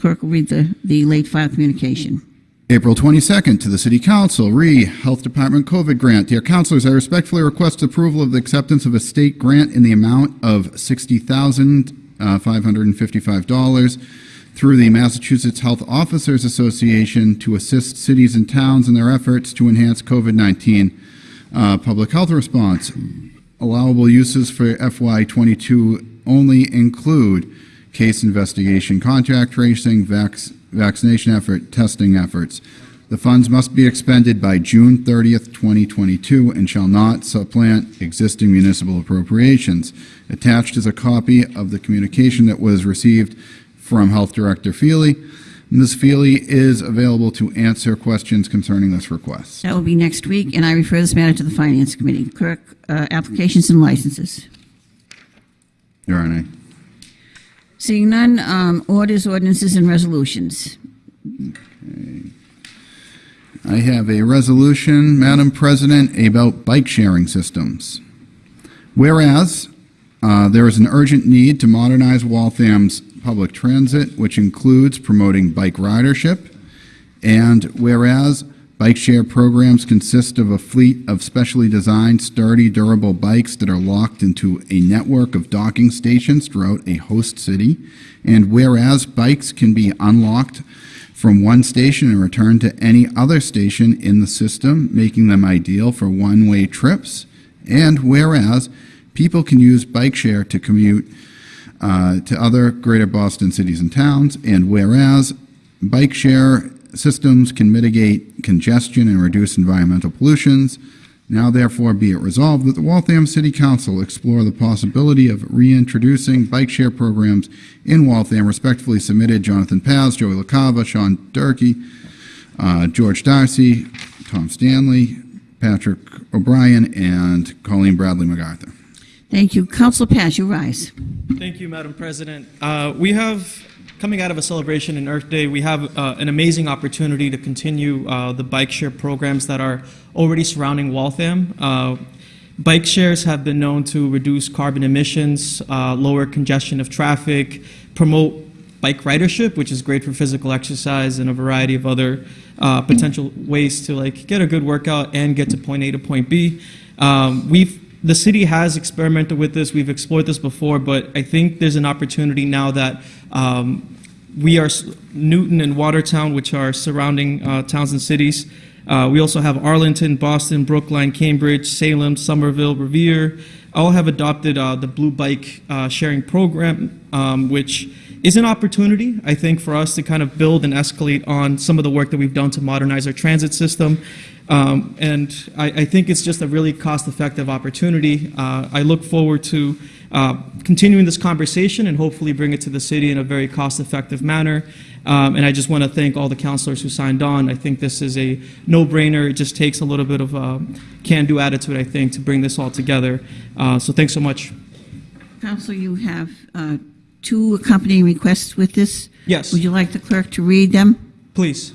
clerk will read the, the late filed communication. April 22nd, to the City Council, re Health Department COVID grant. Dear councilors, I respectfully request approval of the acceptance of a state grant in the amount of $60,555 through the Massachusetts Health Officers Association to assist cities and towns in their efforts to enhance COVID-19 uh, public health response. Allowable uses for FY22 only include case investigation, contact tracing, vac- vaccination effort, testing efforts. The funds must be expended by June 30th, 2022, and shall not supplant existing municipal appropriations. Attached is a copy of the communication that was received from Health Director Feely. Ms. Feely is available to answer questions concerning this request. That will be next week, and I refer this matter to the Finance Committee. Clerk, uh, applications and licenses. Your Honor. Seeing none, um, orders, ordinances, and resolutions. I have a resolution, Madam President, about bike sharing systems. Whereas uh, there is an urgent need to modernize Waltham's public transit, which includes promoting bike ridership, and whereas bike share programs consist of a fleet of specially designed, sturdy, durable bikes that are locked into a network of docking stations throughout a host city, and whereas bikes can be unlocked from one station and returned to any other station in the system, making them ideal for one-way trips, and whereas people can use bike share to commute uh, to other greater Boston cities and towns, and whereas bike share systems can mitigate congestion and reduce environmental pollutions, now therefore be it resolved that the Waltham City Council explore the possibility of reintroducing bike share programs in Waltham. Respectfully submitted, Jonathan Paz, Joey LaCava, Sean Durkee, uh, George Darcy, Tom Stanley, Patrick O'Brien, and Colleen Bradley MacArthur. Thank you. Council Paz, you rise. Thank you, Madam President. Uh, we have, coming out of a celebration in Earth Day, we have uh, an amazing opportunity to continue uh, the bike share programs that are already surrounding Waltham. Uh, bike shares have been known to reduce carbon emissions, uh, lower congestion of traffic, promote bike ridership, which is great for physical exercise and a variety of other uh, potential ways to like get a good workout and get to point A to point B. Um, we've the city has experimented with this. We've explored this before, but I think there's an opportunity now that um, we are Newton and Watertown, which are surrounding uh, towns and cities. Uh, we also have Arlington, Boston, Brookline, Cambridge, Salem, Somerville, Revere. All have adopted uh, the Blue Bike uh, sharing program, um, which is an opportunity, I think, for us to kind of build and escalate on some of the work that we've done to modernize our transit system. Um, and I, I think it's just a really cost-effective opportunity. Uh, I look forward to uh, continuing this conversation and hopefully bring it to the city in a very cost-effective manner. Um, and I just want to thank all the councilors who signed on. I think this is a no-brainer. It just takes a little bit of a can-do attitude, I think, to bring this all together. Uh, so thanks so much. Council, you have uh, two accompanying requests with this. Yes. Would you like the clerk to read them? Please.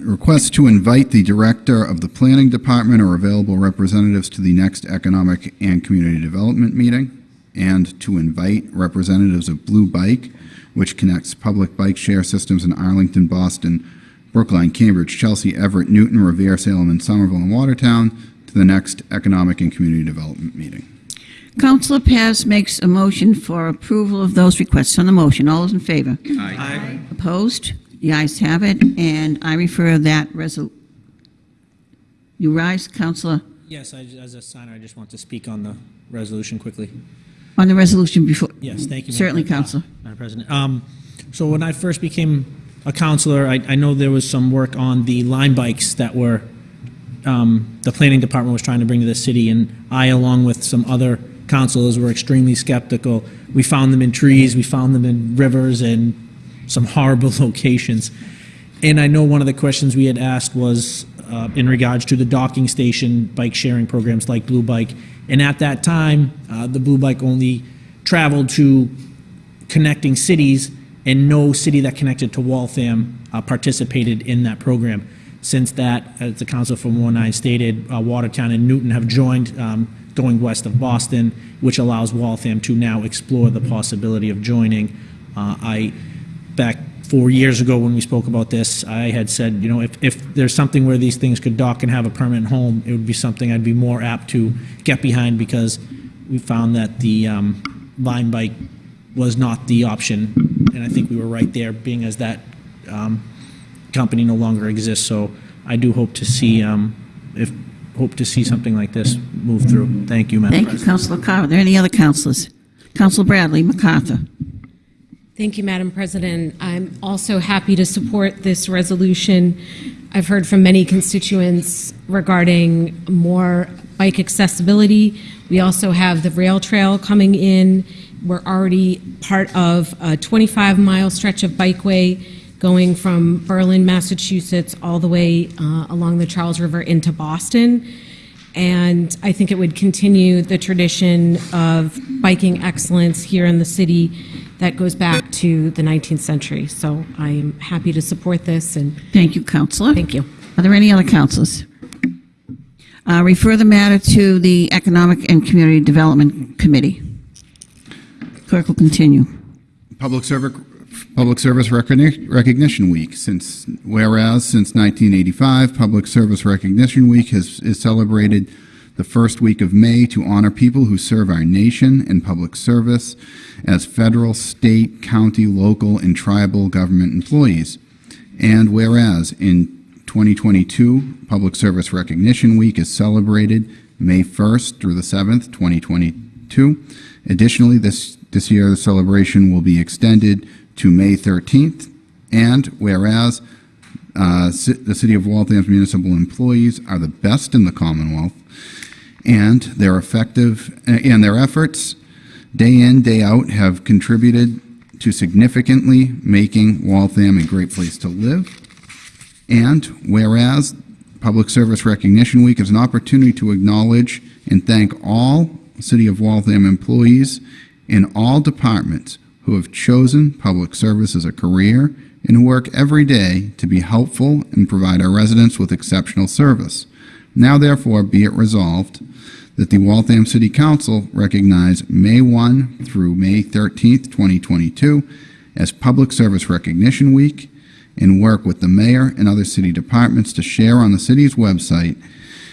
Request to invite the Director of the Planning Department or available representatives to the next Economic and Community Development meeting, and to invite representatives of Blue Bike, which connects public bike share systems in Arlington, Boston, Brookline, Cambridge, Chelsea, Everett, Newton, Revere, Salem, and Somerville and Watertown, to the next Economic and Community Development meeting. Councilor Paz makes a motion for approval of those requests. On the motion, all those in favor? Aye. Opposed? The ayes have it, and I refer that resol, you rise, Councilor, Yes, I, as a signer, I just want to speak on the resolution quickly. on the resolution before. Yes, thank you. Madam Certainly, Pre- uh, Councilor. Madam President. Um, so when I first became a counselor, I, I know there was some work on the Lime bikes that were, um, the planning department was trying to bring to the city, and I, along with some other councilors, were extremely skeptical. We found them in trees, we found them in rivers, and some horrible locations. And I know one of the questions we had asked was uh, in regards to the docking station bike sharing programs like Blue Bike. And at that time, uh, the Blue Bike only traveled to connecting cities, and no city that connected to Waltham uh, participated in that program. Since that, as the council from 19 stated, uh, Watertown and Newton have joined um, going west of Boston, which allows Waltham to now explore the possibility of joining. Uh, I, back four years ago when we spoke about this, I had said, you know, if, if there's something where these things could dock and have a permanent home, it would be something I'd be more apt to get behind because we found that the um, Lime bike was not the option. And I think we were right there, being as that um, company no longer exists. So I do hope to see, um, if, hope to see something like this move through. Thank you, Madam Thank you, President. Councilor Carr. Are there any other councilors? Councilor Bradley MacArthur. Thank you, Madam President. I'm also happy to support this resolution. I've heard from many constituents regarding more bike accessibility. We also have the rail trail coming in. We're already part of a 25-mile stretch of bikeway going from Berlin, Massachusetts, all the way uh, along the Charles River into Boston. And I think it would continue the tradition of biking excellence here in the city that goes back to the 19th century. So I'm happy to support this and Thank you, Councilor. Thank you. Are there any other councilors? Uh, Refer the matter to the Economic and Community Development Committee. Clerk will continue. Public Service, Public Service Recogni- Recognition Week. Since, whereas since 1985, Public Service Recognition Week has, is celebrated the first week of May to honor people who serve our nation in public service as federal, state, county, local, and tribal government employees. And whereas in 2022, Public Service Recognition Week is celebrated May 1st through the 7th, 2022. Additionally, this, this year the celebration will be extended to May 13th. And whereas uh, the City of Waltham's municipal employees are the best in the Commonwealth, and their effective and their efforts day in day out have contributed to significantly making Waltham a great place to live. And whereas Public Service Recognition Week is an opportunity to acknowledge and thank all City of Waltham employees in all departments who have chosen public service as a career and who work every day to be helpful and provide our residents with exceptional service. Now therefore be it resolved that the Waltham City Council recognize May 1 through May 13th, 2022 as Public Service Recognition Week and work with the mayor and other city departments to share on the city's website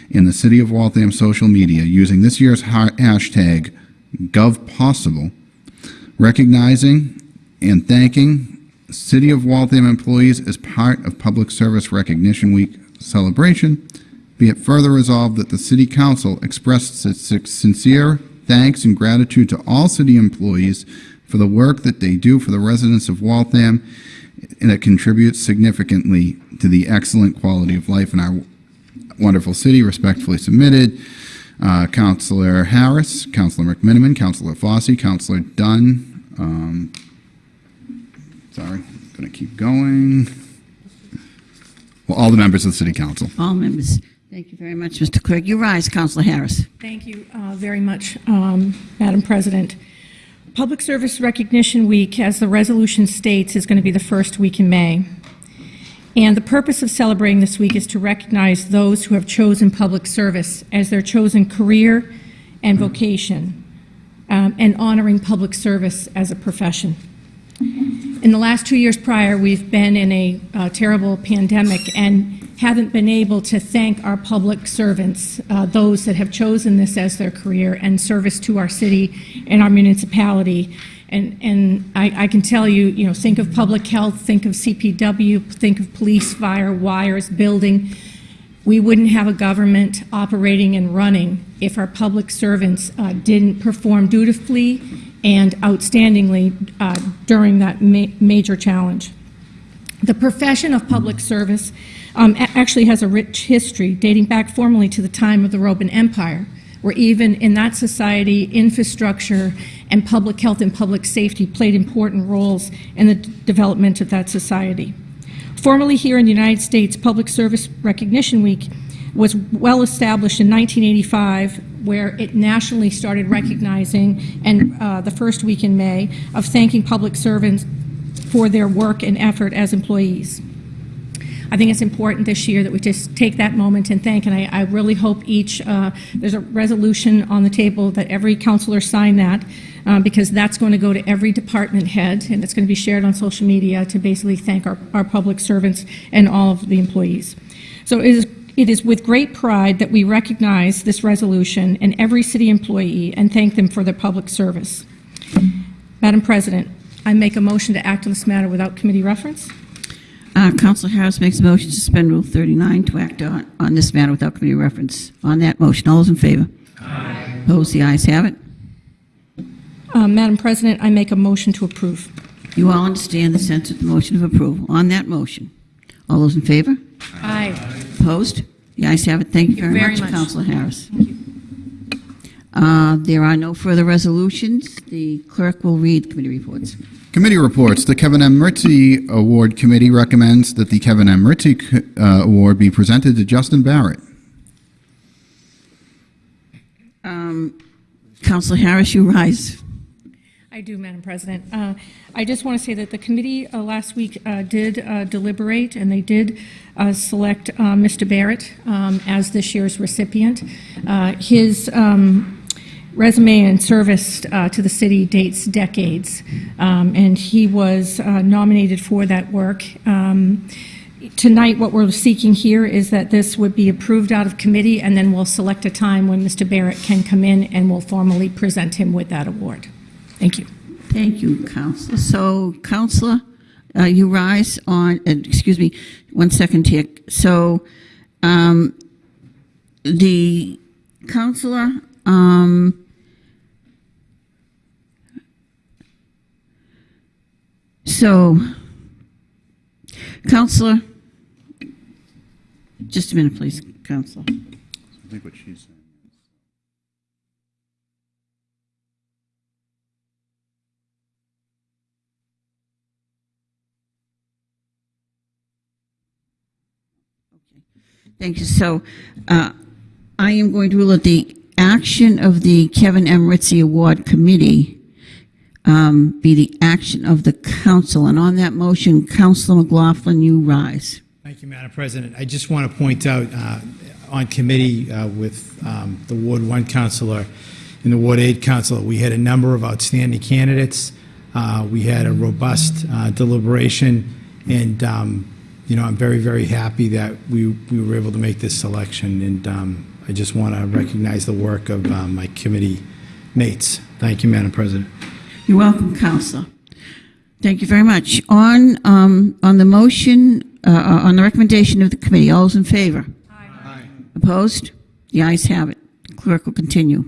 in the City of Waltham social media using this year's hashtag GovPossible, recognizing and thanking City of Waltham employees as part of Public Service Recognition Week celebration. Be it further resolved that the City Council expresses its sincere thanks and gratitude to all city employees for the work that they do for the residents of Waltham and it contributes significantly to the excellent quality of life in our wonderful city. Respectfully submitted, uh, Councilor Harris, Councilor McMiniman, Councilor Fossey, Councilor Dunn. Um, sorry, going to keep going. Well, all the members of the City Council. All members. Thank you very much, Mr. Clerk. You rise, Councilor Harris. Thank you uh, very much, um, Madam President. Public Service Recognition Week, as the resolution states, is going to be the first week in May. And the purpose of celebrating this week is to recognize those who have chosen public service as their chosen career and vocation, um, and honoring public service as a profession. In the last two years prior, we've been in a uh, terrible pandemic, and haven't been able to thank our public servants, uh, those that have chosen this as their career and service to our city and our municipality. And, and I, I can tell you, you know, think of public health, think of CPW, think of police, fire, wires, building. We wouldn't have a government operating and running if our public servants uh, didn't perform dutifully and outstandingly uh, during that ma- major challenge. The profession of public service um, actually has a rich history dating back formally to the time of the Roman Empire, where even in that society, infrastructure and public health and public safety played important roles in the development of that society. Formerly here in the United States, Public Service Recognition Week was well established in 1985, where it nationally started recognizing, and uh, the first week in May, of thanking public servants for their work and effort as employees. I think it's important this year that we just take that moment and thank, and I, I really hope each, uh, there's a resolution on the table that every counselor sign that, uh, because that's going to go to every department head, and it's going to be shared on social media to basically thank our, our public servants and all of the employees. So it is, it is with great pride that we recognize this resolution and every city employee and thank them for their public service. Madam President, I make a motion to act on this matter without committee reference. Uh, Counselor Harris makes a motion to suspend Rule 39 to act on, on this matter without committee reference. On that motion, all those in favor? Aye. Opposed? The ayes have it. Uh, Madam President, I make a motion to approve. You all understand the sense of the motion of approval. On that motion, all those in favor? Aye. Opposed? The ayes have it. Thank you very, very much, much. Counselor Harris. Uh, there are no further resolutions. The clerk will read committee reports. Committee reports. The Kevin M. Ritzy Award Committee recommends that the Kevin M. Ritzy uh, Award be presented to Justin Barrett. Um, Counselor Harris, you rise. I do, Madam President. Uh, I just want to say that the committee uh, last week uh, did uh, deliberate, and they did uh, select uh, Mr. Barrett um, as this year's recipient. Uh, His um, resume and service uh, to the city dates decades, um, and he was uh, nominated for that work. Um, Tonight, what we're seeking here is that this would be approved out of committee, and then we'll select a time when Mr. Barrett can come in, and we'll formally present him with that award. Thank you. Thank you, Counselor. So, Counselor, uh, you rise on, uh, excuse me, one second here. So, um, the Counselor, um, so, Counselor, just a minute, please, Counselor. I think what she's saying. Thank you. So uh, I am going to rule that the action of the Kevin M. Ritzy Award Committee um, be the action of the council. And on that motion, Councilor McLaughlin, you rise. Thank you, Madam President. I just want to point out uh, on committee uh, with um, the Ward 1 counselor and the Ward 8 counselor, we had a number of outstanding candidates. Uh, We had a robust uh, deliberation, and, um, you know, I'm very, very happy that we we were able to make this selection, and um, I just want to recognize the work of uh, my committee mates. Thank you, Madam President. You're welcome, Counselor. Thank you very much. On, um, on the motion, uh, on the recommendation of the committee, all those in favor? Aye. Opposed? The ayes have it. Clerk will continue.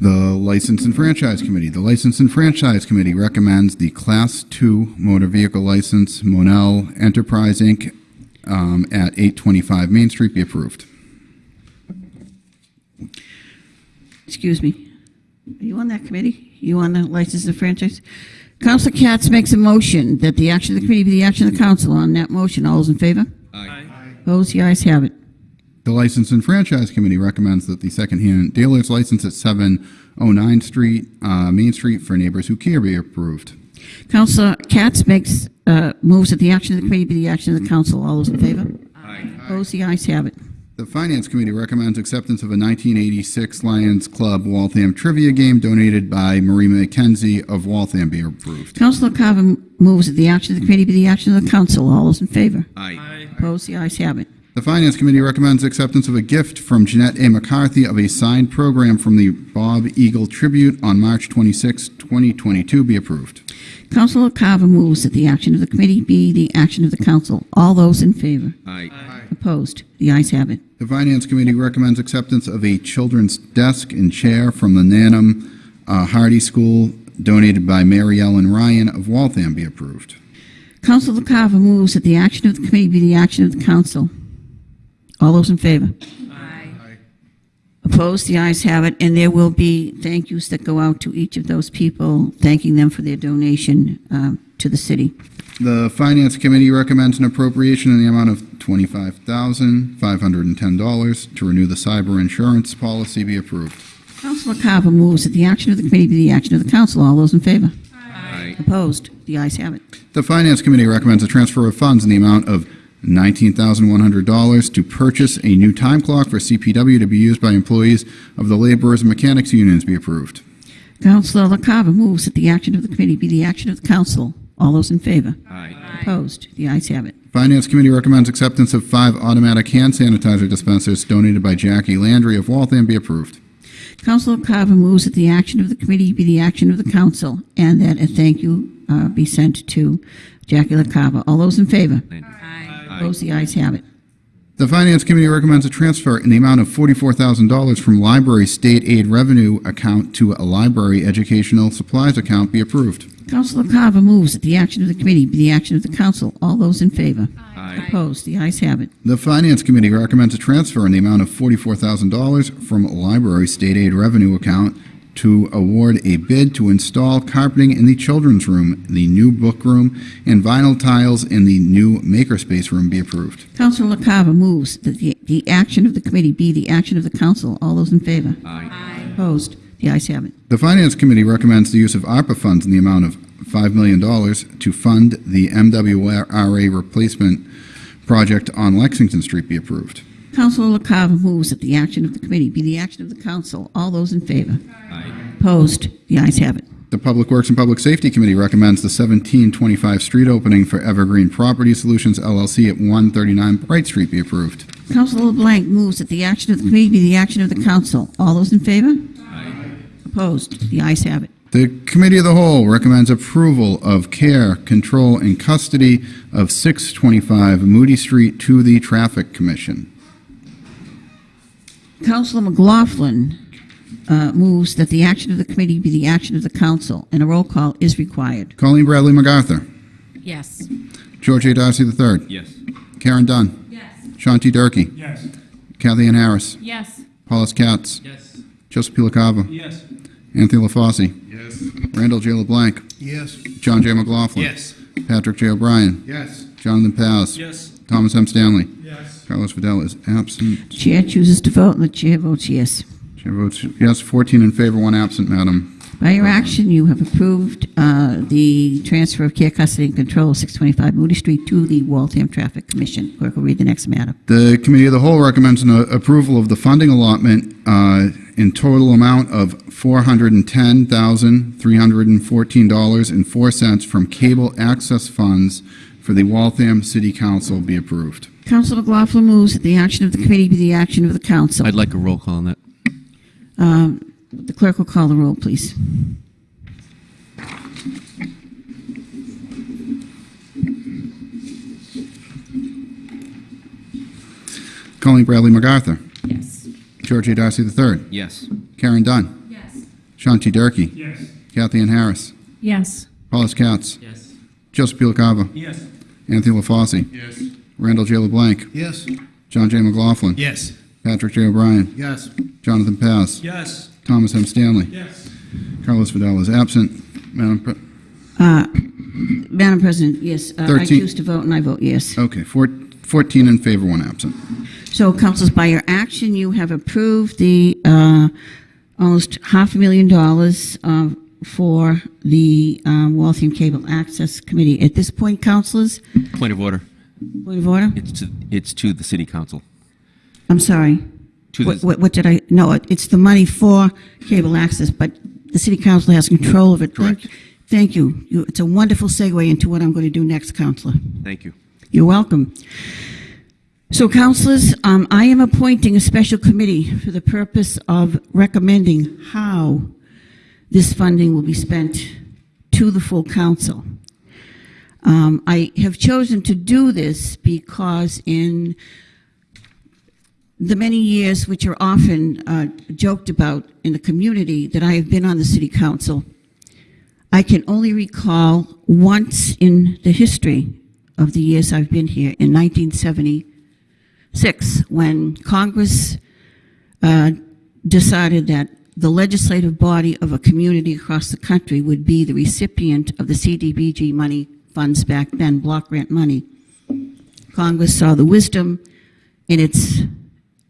The License and Franchise Committee. The License and Franchise Committee recommends the Class 2 motor vehicle license Monell Enterprise, Inc. um, at 825 Main Street be approved. Excuse me. Are you on that committee? You want the license and franchise? Counselor Katz makes a motion that the action of the committee be the action of the council. On that motion, all those in favor? Aye. Opposed? The ayes have it. The License and Franchise Committee recommends that the secondhand dealer's license at 709 Street, uh, Main Street for neighbors who care be approved. Counselor Katz makes, uh, moves that the action of the committee be the action of the council. All those in favor? Aye. Opposed? The ayes have it. The Finance Committee recommends acceptance of a 1986 Lions Club Waltham trivia game donated by Marie McKenzie of Waltham be approved. Counselor Carver moves that the action of the committee be the action of the council. All those in favor? Aye. Opposed? The ayes have it. The Finance Committee recommends acceptance of a gift from Jeanette A. McCarthy of a signed program from the Bob Eagle Tribute on March 26, 2022 be approved. Councilor Carver moves that the action of the committee be the action of the council. All those in favor? Aye. Opposed? The ayes have it. The Finance Committee recommends acceptance of a children's desk and chair from the Nanham uh, Hardy School donated by Mary Ellen Ryan of Waltham be approved. Councilor Carver moves that the action of the committee be the action of the council. All those in favor? Opposed? The ayes have it, and there will be thank yous that go out to each of those people, thanking them for their donation um, to the city. The Finance Committee recommends an appropriation in the amount of $25,510 to renew the cyber insurance policy be approved. Councilor Carver moves that the action of the committee be the action of the council. All those in favor? Aye. Opposed? The ayes have it. The Finance Committee recommends a transfer of funds in the amount of $19,100 to purchase a new time clock for CPW to be used by employees of the laborers and mechanics unions be approved. Councilor LaCava moves that the action of the committee be the action of the council. All those in favor? Aye. Opposed? The ayes have it. Finance Committee recommends acceptance of five automatic hand sanitizer dispensers donated by Jackie Landry of Waltham be approved. Councilor Carver moves that the action of the committee be the action of the council, and that a thank you uh, be sent to Jackie LaCava. All those in favor? Opposed? The ayes have it. The Finance Committee recommends a transfer in the amount of $44,000 from library state aid revenue account to a library educational supplies account be approved. Councilor Carver moves that the action of the committee be the action of the council. All those in favor? Aye. Opposed? The ayes have it. The Finance Committee recommends a transfer in the amount of $44,000 from library state aid revenue account to award a bid to install carpeting in the children's room, the new book room, and vinyl tiles in the new makerspace room be approved. Councilor Carver moves that the, the action of the committee be the action of the council. All those in favor? Aye. Opposed? The ayes have it. The Finance Committee recommends the use of ARPA funds in the amount of $5 million to fund the MWRA replacement project on Lexington Street be approved. Councilor Carver moves that the action of the committee be the action of the council. All those in favor? Aye. Opposed? The ayes have it. The Public Works and Public Safety Committee recommends the 1725 street opening for Evergreen Property Solutions LLC at 139 Bright Street be approved. Councilor LeBlanc moves that the action of the committee be the action of the council. All those in favor? Aye. Opposed? The ayes have it. The Committee of the Whole recommends approval of care, control, and custody of 625 Moody Street to the Traffic Commission. Councilor McLaughlin uh, moves that the action of the committee be the action of the council, and a roll call is required. Colleen Bradley MacArthur. Yes. George A. Darcy III. Yes. Karen Dunn. Yes. Sean T. Durkee. Yes. Kathy Ann Harris. Yes. Paulus Katz. Yes. Joseph P. LaCava. Yes. Anthony LaFauci. Yes. Randall J. LeBlanc. Yes. John J. McLaughlin. Yes. Patrick J. O'Brien. Yes. Jonathan Paz. Yes. Thomas M. Stanley. Yes. Carlos Vidal is absent. Chair chooses to vote, and the chair votes yes. Chair votes yes, 14 in favor, one absent, Madam. By your action, you have approved uh, the transfer of care, custody, and control of 625 Moody Street to the Waltham Traffic Commission. Clerk will read the next matter. The Committee of the Whole recommends an uh, approval of the funding allotment uh, in total amount of $410,314.04 from cable access funds for the Waltham City Council be approved. Councilor McLaughlin moves that the action of the committee be the action of the council. I'd like a roll call on that. Um, The clerk will call the roll, please. Colleen Bradley MacArthur. Yes. George A. Darcy III. Yes. Karen Dunn. Yes. Sean T. Durkee. Yes. Kathy Ann Harris. Yes. Paulus Katz. Yes. Joseph P. Yes. Anthony LaFauci. Yes. Randall J. LeBlanc. Yes. John J. McLaughlin. Yes. Patrick J. O'Brien. Yes. Jonathan Paz. Yes. Thomas M. Stanley. Yes. Carlos Vidal is absent. Madam Pre- Uh, Madam President, yes, uh, I Thirteen. choose to vote, and I vote yes. Okay, four- 14 in favor, one absent. So, councilors, by your action, you have approved the uh, almost half a million dollars uh, for the um, Waltham Cable Access Committee. At this point, councilors, Point of order. Point of order? It's to, it's to the city council. I'm sorry. To What, the, what what did I, no, it- it's the money for cable access, but the city council has control of it. Thank- Correct. Thank you. You- It's a wonderful segue into what I'm going to do next, Counselor. Thank you. You're welcome. So, councilors, um, I am appointing a special committee for the purpose of recommending how this funding will be spent to the full council. Um, I have chosen to do this because in the many years which are often uh, joked about in the community that I have been on the city council, I can only recall once in the history of the years I've been here, in 1976, when Congress uh, decided that the legislative body of a community across the country would be the recipient of the CDBG money funds back then, block grant money. Congress saw the wisdom in its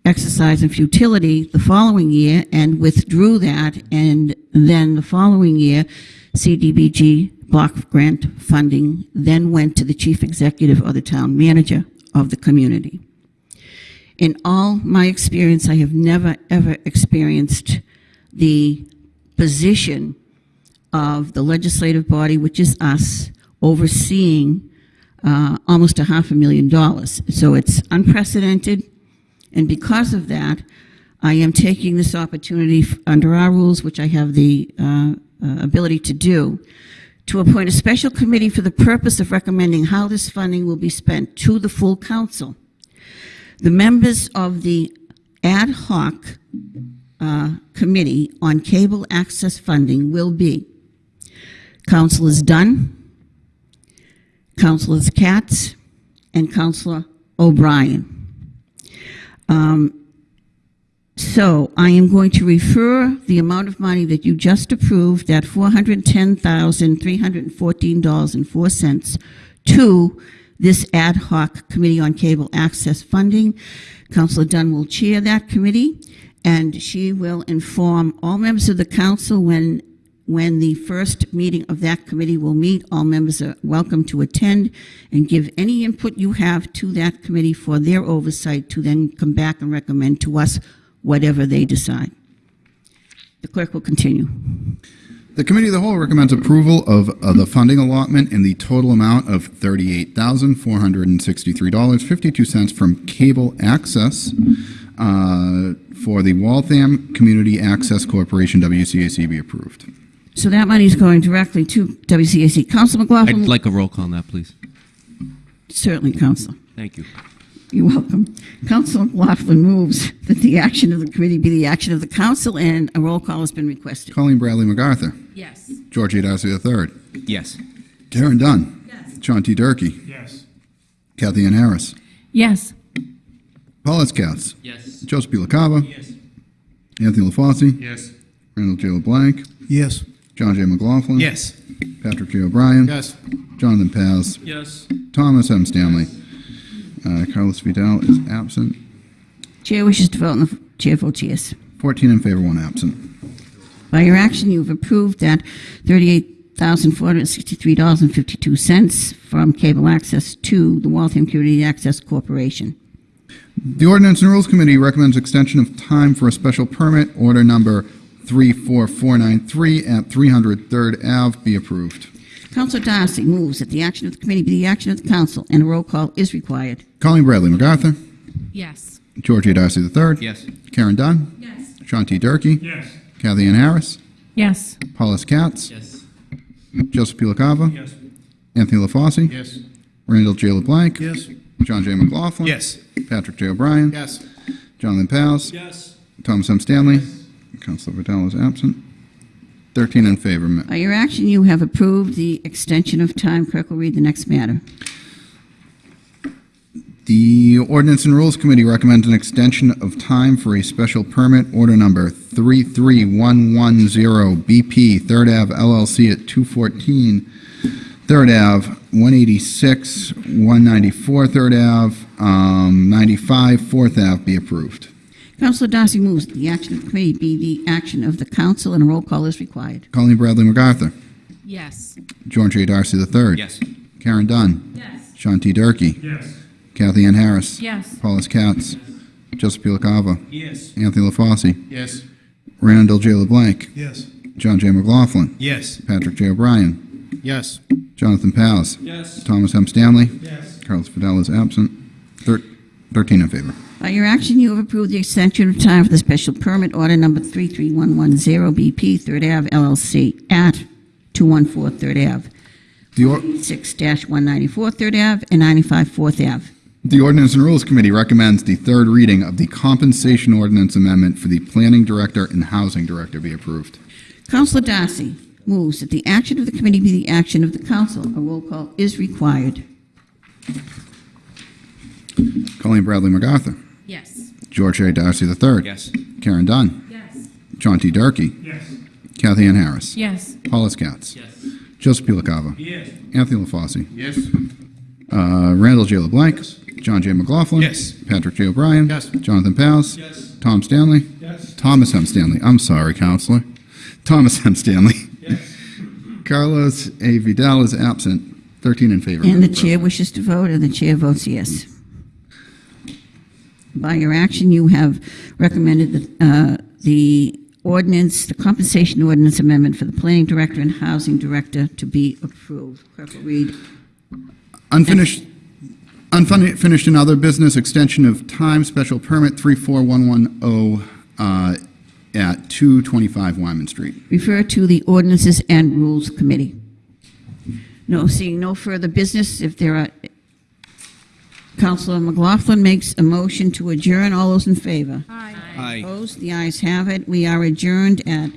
exercise and futility the following year and withdrew that, and then the following year, CDBG block grant funding then went to the chief executive or the town manager of the community. In all my experience, I have never, ever experienced the position of the legislative body, which is us, overseeing uh, almost a half a million dollars. So it's unprecedented, and because of that, I am taking this opportunity under our rules, which I have the uh, uh, ability to do, to appoint a special committee for the purpose of recommending how this funding will be spent to the full council. The members of the ad hoc uh, committee on cable access funding will be Councilors Dunn, Councilors Katz, and Councilor O'Brien. Um, so I am going to refer the amount of money that you just approved, that $410,314.04, to this ad hoc Committee on Cable Access Funding. Councilor Dunn will chair that committee, and she will inform all members of the council when, when the first meeting of that committee will meet. All members are welcome to attend and give any input you have to that committee for their oversight to then come back and recommend to us whatever they decide. The clerk will continue. The Committee of the Whole recommends approval of uh, the funding allotment in the total amount of $38,463.52 from Cable Access uh, for the Waltham Community Access Corporation, WCAC, be approved. So that money is going directly to WCAC. Council McLaughlin? I'd like a roll call on that, please. Certainly, Council. Thank you. You're welcome. Council McLaughlin moves that the action of the committee be the action of the council, and a roll call has been requested. Colleen Bradley MacArthur. Yes. George A. Darcy III. Yes. Karen Dunn. Yes. Sean T. Durkee. Yes. Kathy Ann Harris. Yes. Paulus Katz. Yes. Joseph P. LaCava. Yes. Anthony LaFauci. Yes. Randall J. LeBlanc. Yes. John J. McLaughlin. Yes. Patrick J. O'Brien. Yes. Jonathan Paz. Yes. Thomas M. Stanley. Uh, Carlos Vidal is absent. Chair wishes to vote, and the chair votes yes. 14 in favor, one absent. By your action, you have approved that $38,463.52 from cable access to the Waltham Community Access Corporation. The Ordinance and Rules Committee recommends extension of time for a special permit, order number 34493 at 300 Third Ave, be approved. Councilor Darcy moves that the action of the committee be the action of the council, and a roll call is required. Colleen Bradley MacArthur. Yes. George A. Darcy III. Yes. Karen Dunn. Yes. Sean T. Durkee. Yes. Kathy Ann Harris. Yes. Paulus Katz. Yes. Joseph P. LaCava. Yes. Anthony LaFauci. Yes. Randall J. LeBlanc. Yes. John J. McLaughlin. Yes. Patrick J. O'Brien. Yes. Jonathan Paz. Yes. Thomas M. Stanley. Councilor Vidal is absent. 13 in favor. By your action, you have approved the extension of time. Clerk will read the next matter. The Ordinance and Rules Committee recommends an extension of time for a special permit, order number 33110 BP, Third Ave LLC at 214 Third Ave, 186, 194 Third Ave, um, 95 Fourth Ave be approved. Councilor Darcy moves the action of the committee be the action of the council, and a roll call is required. Colleen Bradley MacArthur. Yes. George A. Darcy III. Yes. Karen Dunn. Yes. Sean T. Durkee. Yes. Kathy Ann Harris. Yes. Paulus Katz. Joseph P. LaCava. Yes. Anthony LaFauci. Yes. Randall J. LeBlanc. Yes. John J. McLaughlin. Yes. Patrick J. O'Brien. Yes. Jonathan Paz. Yes. Thomas M. Stanley. Yes. Carlos Vidal is absent. Thir- 13 in favor. By your action, you have approved the extension of time for the special permit order number 33110 BP Third Ave LLC at 214 Third Ave, The, or- 6-194 Third Ave, and 95 Fourth Ave. the Ordinance and Rules Committee recommends the third reading of the compensation ordinance amendment for the Planning Director and Housing Director be approved. Councilor Darcy moves that the action of the committee be the action of the council. A roll call is required. Colleen Bradley MacArthur. Yes. George A. Darcy III. Yes. Karen Dunn. Yes. John T. Durkee. Yes. Kathy Ann Harris. Yes. Paula Katz. Yes. Joseph P. Yes. Anthony LaFauci. Yes. Uh, Randall J. LeBlanc. John J. McLaughlin. Yes. Patrick J. O'Brien. Yes. Jonathan Paz. Yes. Tom Stanley. Yes. Thomas M. Stanley. I'm sorry, Councilor. Thomas M. Stanley. Yes. Carlos A. Vidal is absent. 13 in favor. And the chair President. wishes to vote, and the chair votes yes. By your action, you have recommended the, uh, the ordinance, the compensation ordinance amendment for the planning director and housing director to be approved. Clerk will read. Unfinished, unfinished and other business extension of time, special permit 34110 uh, at 225 Wyman Street. Refer to the Ordinances and Rules Committee. No, seeing no further business, if there are, Councilor McLaughlin makes a motion to adjourn. All those in favor? Aye. Opposed? The ayes have it. We are adjourned at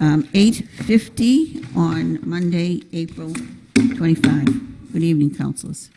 um, 8:50 on Monday, April 25. Good evening, councilors.